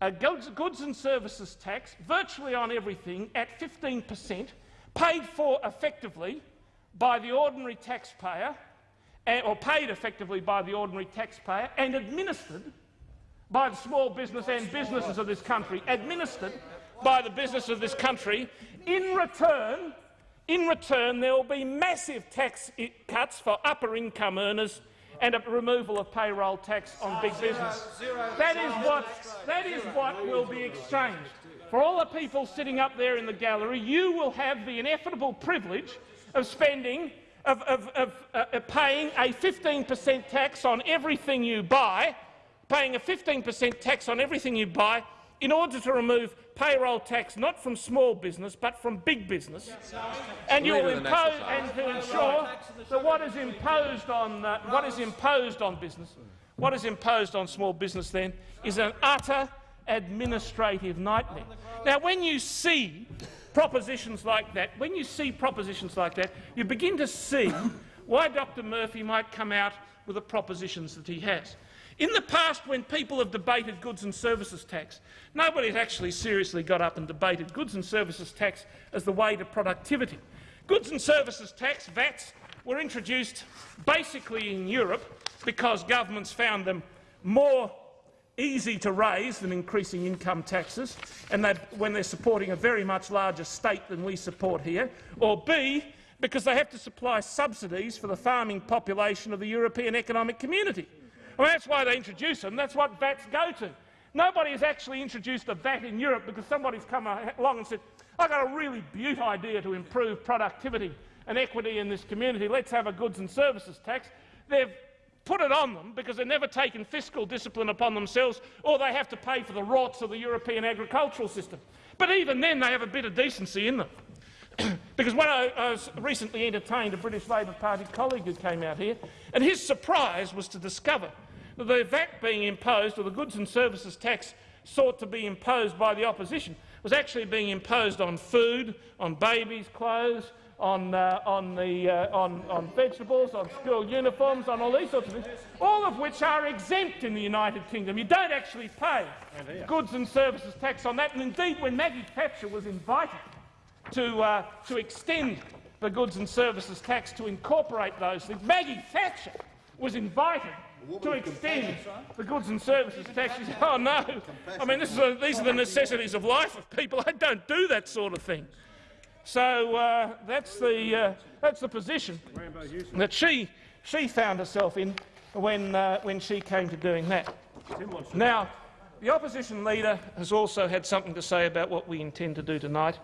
a goods and services tax virtually on everything at 15 per cent, paid for effectively by the ordinary taxpayer, eh, or paid effectively by the ordinary taxpayer, and administered by the small business and businesses of this country, administered by the business of this country. In return, in return, there will be massive tax cuts for upper income earners and a removal of payroll tax on big business. That is what, that is what will be exchanged. For all the people sitting up there in the gallery, you will have the ineffable privilege of spending, of, of, of, uh, paying a 15 per cent tax on everything you buy, paying a 15 per cent tax on everything you buy in order to remove payroll tax not from small business but from big business, and you will impose and to ensure that what is imposed on uh, what is imposed on business, what is imposed on small business then is an utter administrative nightmare. Now, when you see propositions like that, when you see propositions like that, you begin to see why Dr Murphy might come out with the propositions that he has. In the past, when people have debated goods and services tax, nobody's actually seriously got up and debated goods and services tax as the way to productivity. Goods and services tax, VATs, were introduced basically in Europe because governments found them more easy to raise than increasing income taxes, and when they're supporting a very much larger state than we support here, or B, because they have to supply subsidies for the farming population of the European Economic Community. Well, that's why they introduce them. That's what VATs go to. Nobody has actually introduced a VAT in Europe because somebody's come along and said, I've got a really beaut idea to improve productivity and equity in this community. Let's have a goods and services tax. They've put it on them because they've never taken fiscal discipline upon themselves or they have to pay for the rorts of the European agricultural system. But even then, they have a bit of decency in them. because when I, I, was recently entertained a British Labor Party colleague who came out here, and his surprise was to discover the VAT being imposed, or the goods and services tax sought to be imposed by the opposition, was actually being imposed on food, on babies' clothes, on, uh, on, the, uh, on, on vegetables, on school uniforms, on all these sorts of things, all of which are exempt in the United Kingdom. You don't actually pay goods and services tax on that. And indeed, when Maggie Thatcher was invited to, uh, to extend the goods and services tax to incorporate those things. Maggie Thatcher was invited to extend the goods and services tax. She said, oh no, I mean this is a, these are the necessities of life of people. I don't do that sort of thing. So uh, that's the uh, that's the position that she she found herself in when uh, when she came to doing that. Now, the opposition leader has also had something to say about what we intend to do tonight,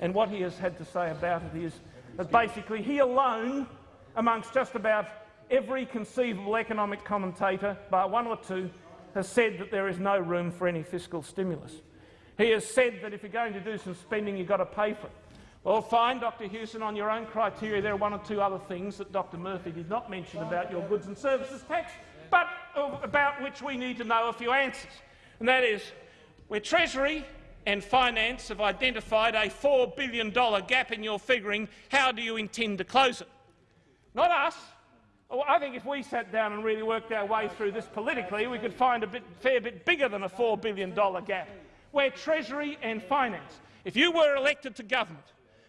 and what he has had to say about it is that basically he alone, amongst just about every conceivable economic commentator, bar one or two, has said that there is no room for any fiscal stimulus. He has said that if you're going to do some spending, you've got to pay for it. Well, fine, Dr Hewson, on your own criteria, there are one or two other things that Dr Murphy did not mention about your goods and services tax, but about which we need to know a few answers. And that is, where Treasury and Finance have identified a $4 billion gap in your figuring, how do you intend to close it? Not us, well, I think if we sat down and really worked our way through this politically, we could find a bit, fair bit bigger than a $4 billion gap, where Treasury and Finance, if you were elected to government,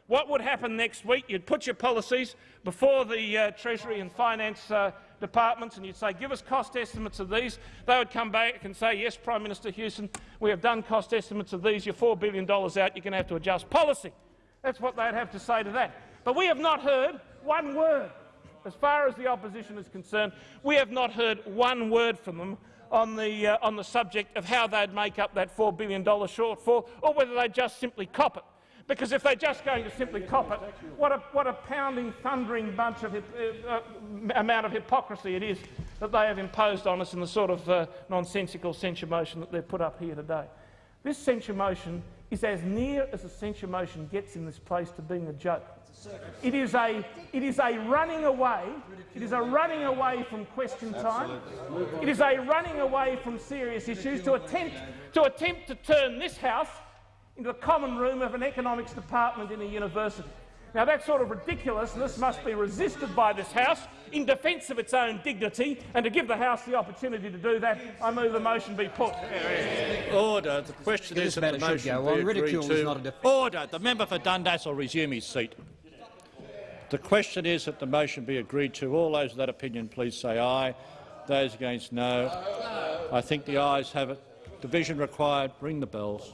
what would happen next week? You'd put your policies before the uh, Treasury and Finance uh, departments and you'd say, give us cost estimates of these. They would come back and say, yes, Prime Minister Hewson, we have done cost estimates of these. You're $4 billion out. You're going to have to adjust policy. That's what they'd have to say to that. But we have not heard one word as far as the opposition is concerned, we have not heard one word from them on the, uh, on the subject of how they'd make up that $4 billion shortfall or whether they'd just simply cop it. Because if they're just going to simply cop it, what a, what a pounding, thundering bunch of uh, uh, amount of hypocrisy it is that they have imposed on us in the sort of uh, nonsensical censure motion that they've put up here today. This censure motion is as near as a censure motion gets in this place to being a joke. It is a, it is a running away. It is a running away from question time. It is a running away from serious issues to attempt, to attempt to turn this House into the common room of an economics department in a university. Now that's sort of ridiculous this must be resisted by this House in defence of its own dignity and to give the House the opportunity to do that, I move the motion be put. Order. The question is that the motion go on. Ridicule to... is not a Order. The member for Dundas will resume his seat. The question is that the motion be agreed to. All those of that opinion please say aye. Those against no. I think the ayes have it. Division required. Ring the bells.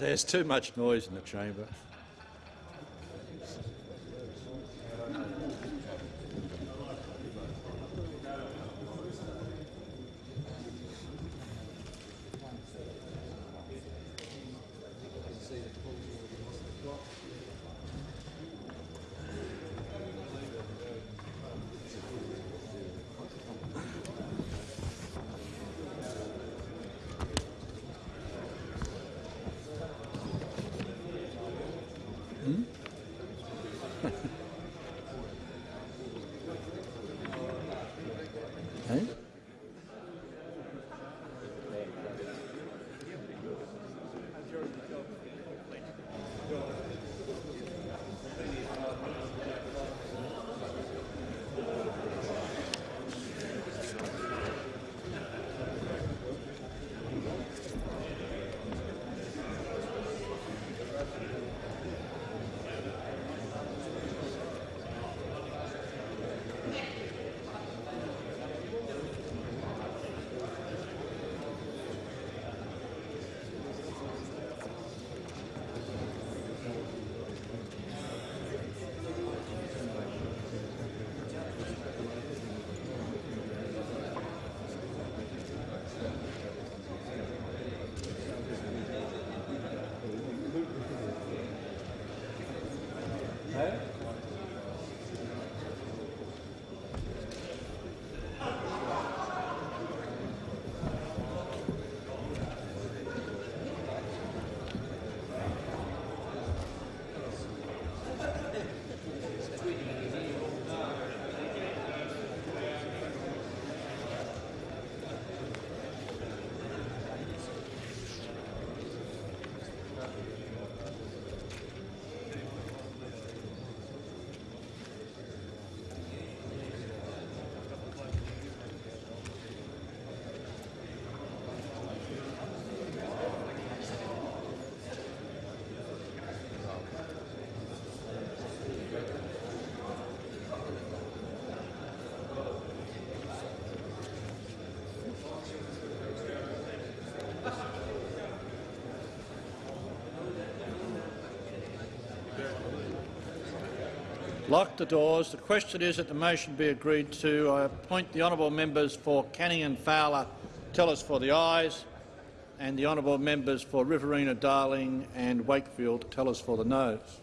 There's too much noise in the chamber. Lock the doors. The question is that the motion be agreed to. I appoint the honourable members for Canning and Fowler tell us for the ayes, and the honourable members for Riverina, Darling and Wakefield tell us for the noes.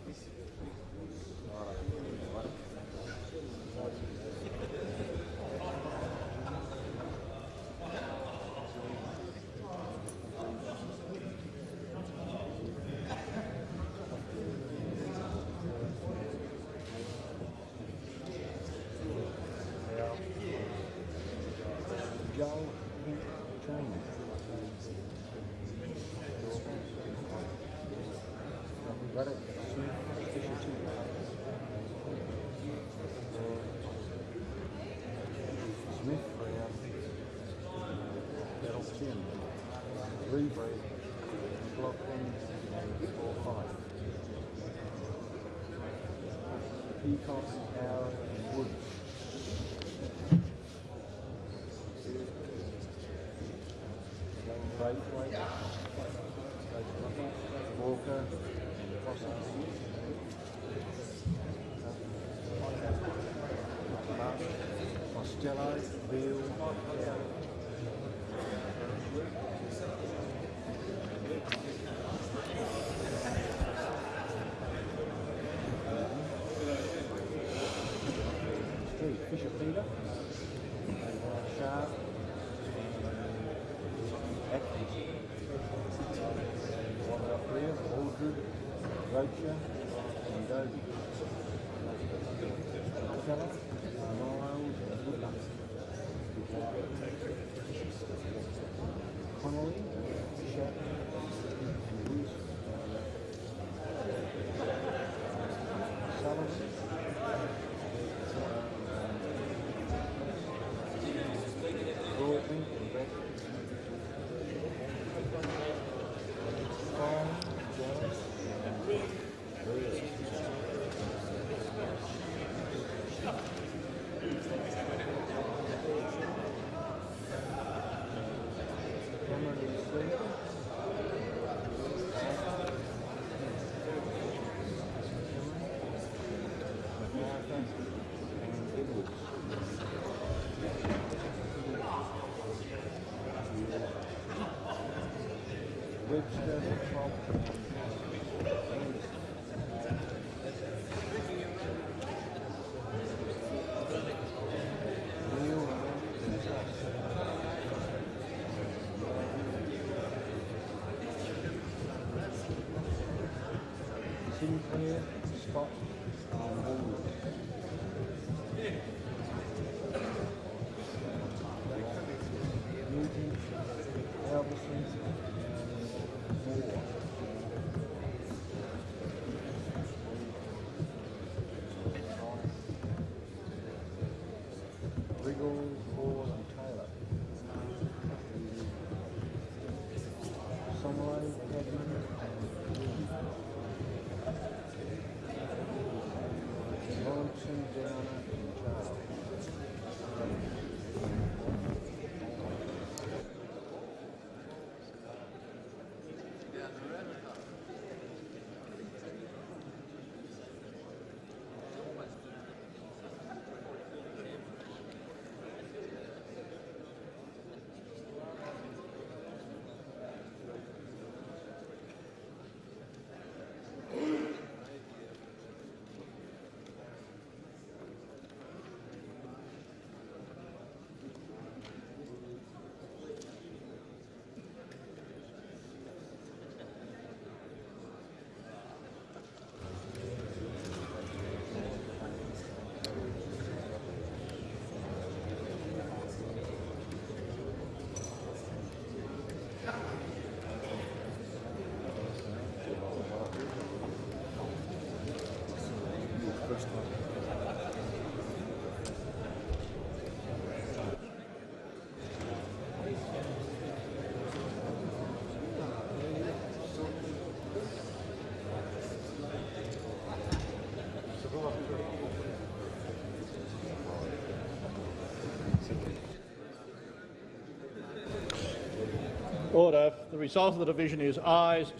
Order. The result of the division is ayes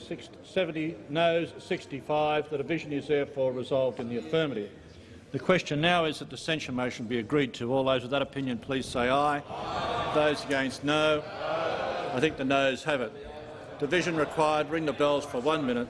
70, noes 65. The division is therefore resolved in the affirmative. The question now is that the censure motion be agreed to. All those with that opinion please say aye. aye. Those against no. I think the noes have it. Division required. Ring the bells for one minute.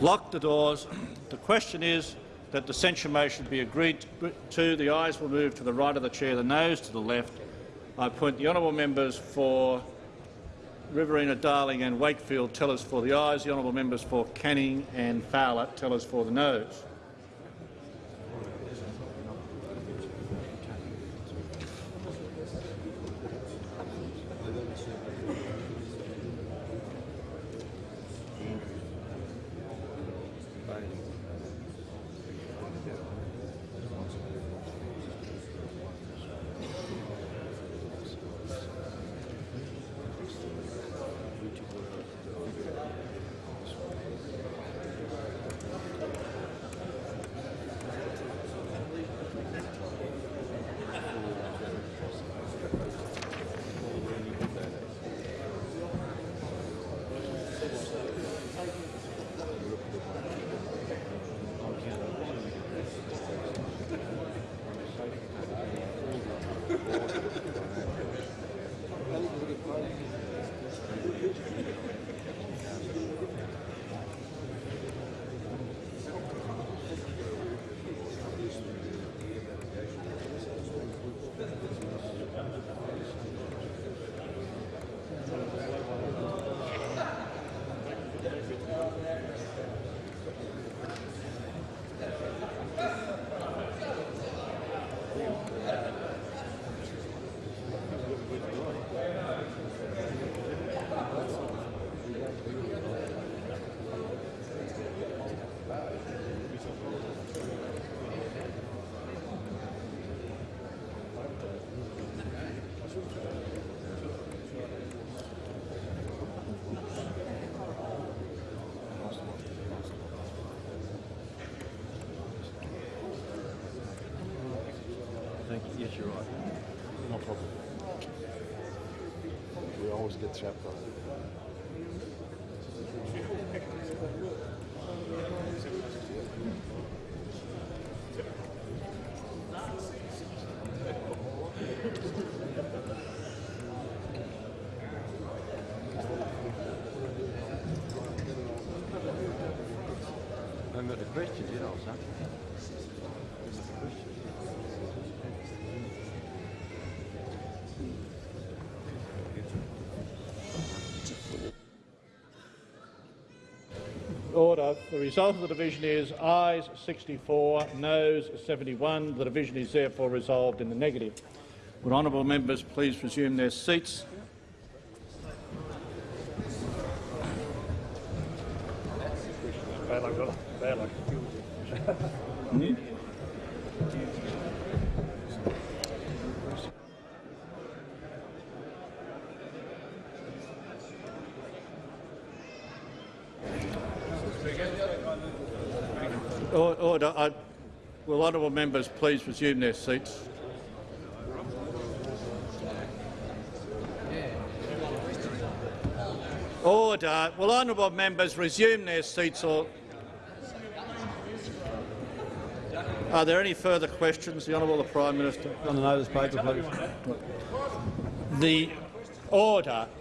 Lock the doors. The question is that the censure motion be agreed to. The ayes will move to the right of the chair, the noes to the left. I appoint the honourable members for Riverina, Darling and Wakefield tell us for the ayes, the honourable members for Canning and Fowler tell us for the noes. Get trapped on Order. The result of the division is ayes 64, noes 71. The division is therefore resolved in the negative. Would honourable members please resume their seats? Bad luck, brother. Bad luck. Or- Order. I, will honourable members please resume their seats? Order. Will honourable members resume their seats or Are there any further questions? The Honourable the Prime Minister. On the notice paper, please. The order. Order.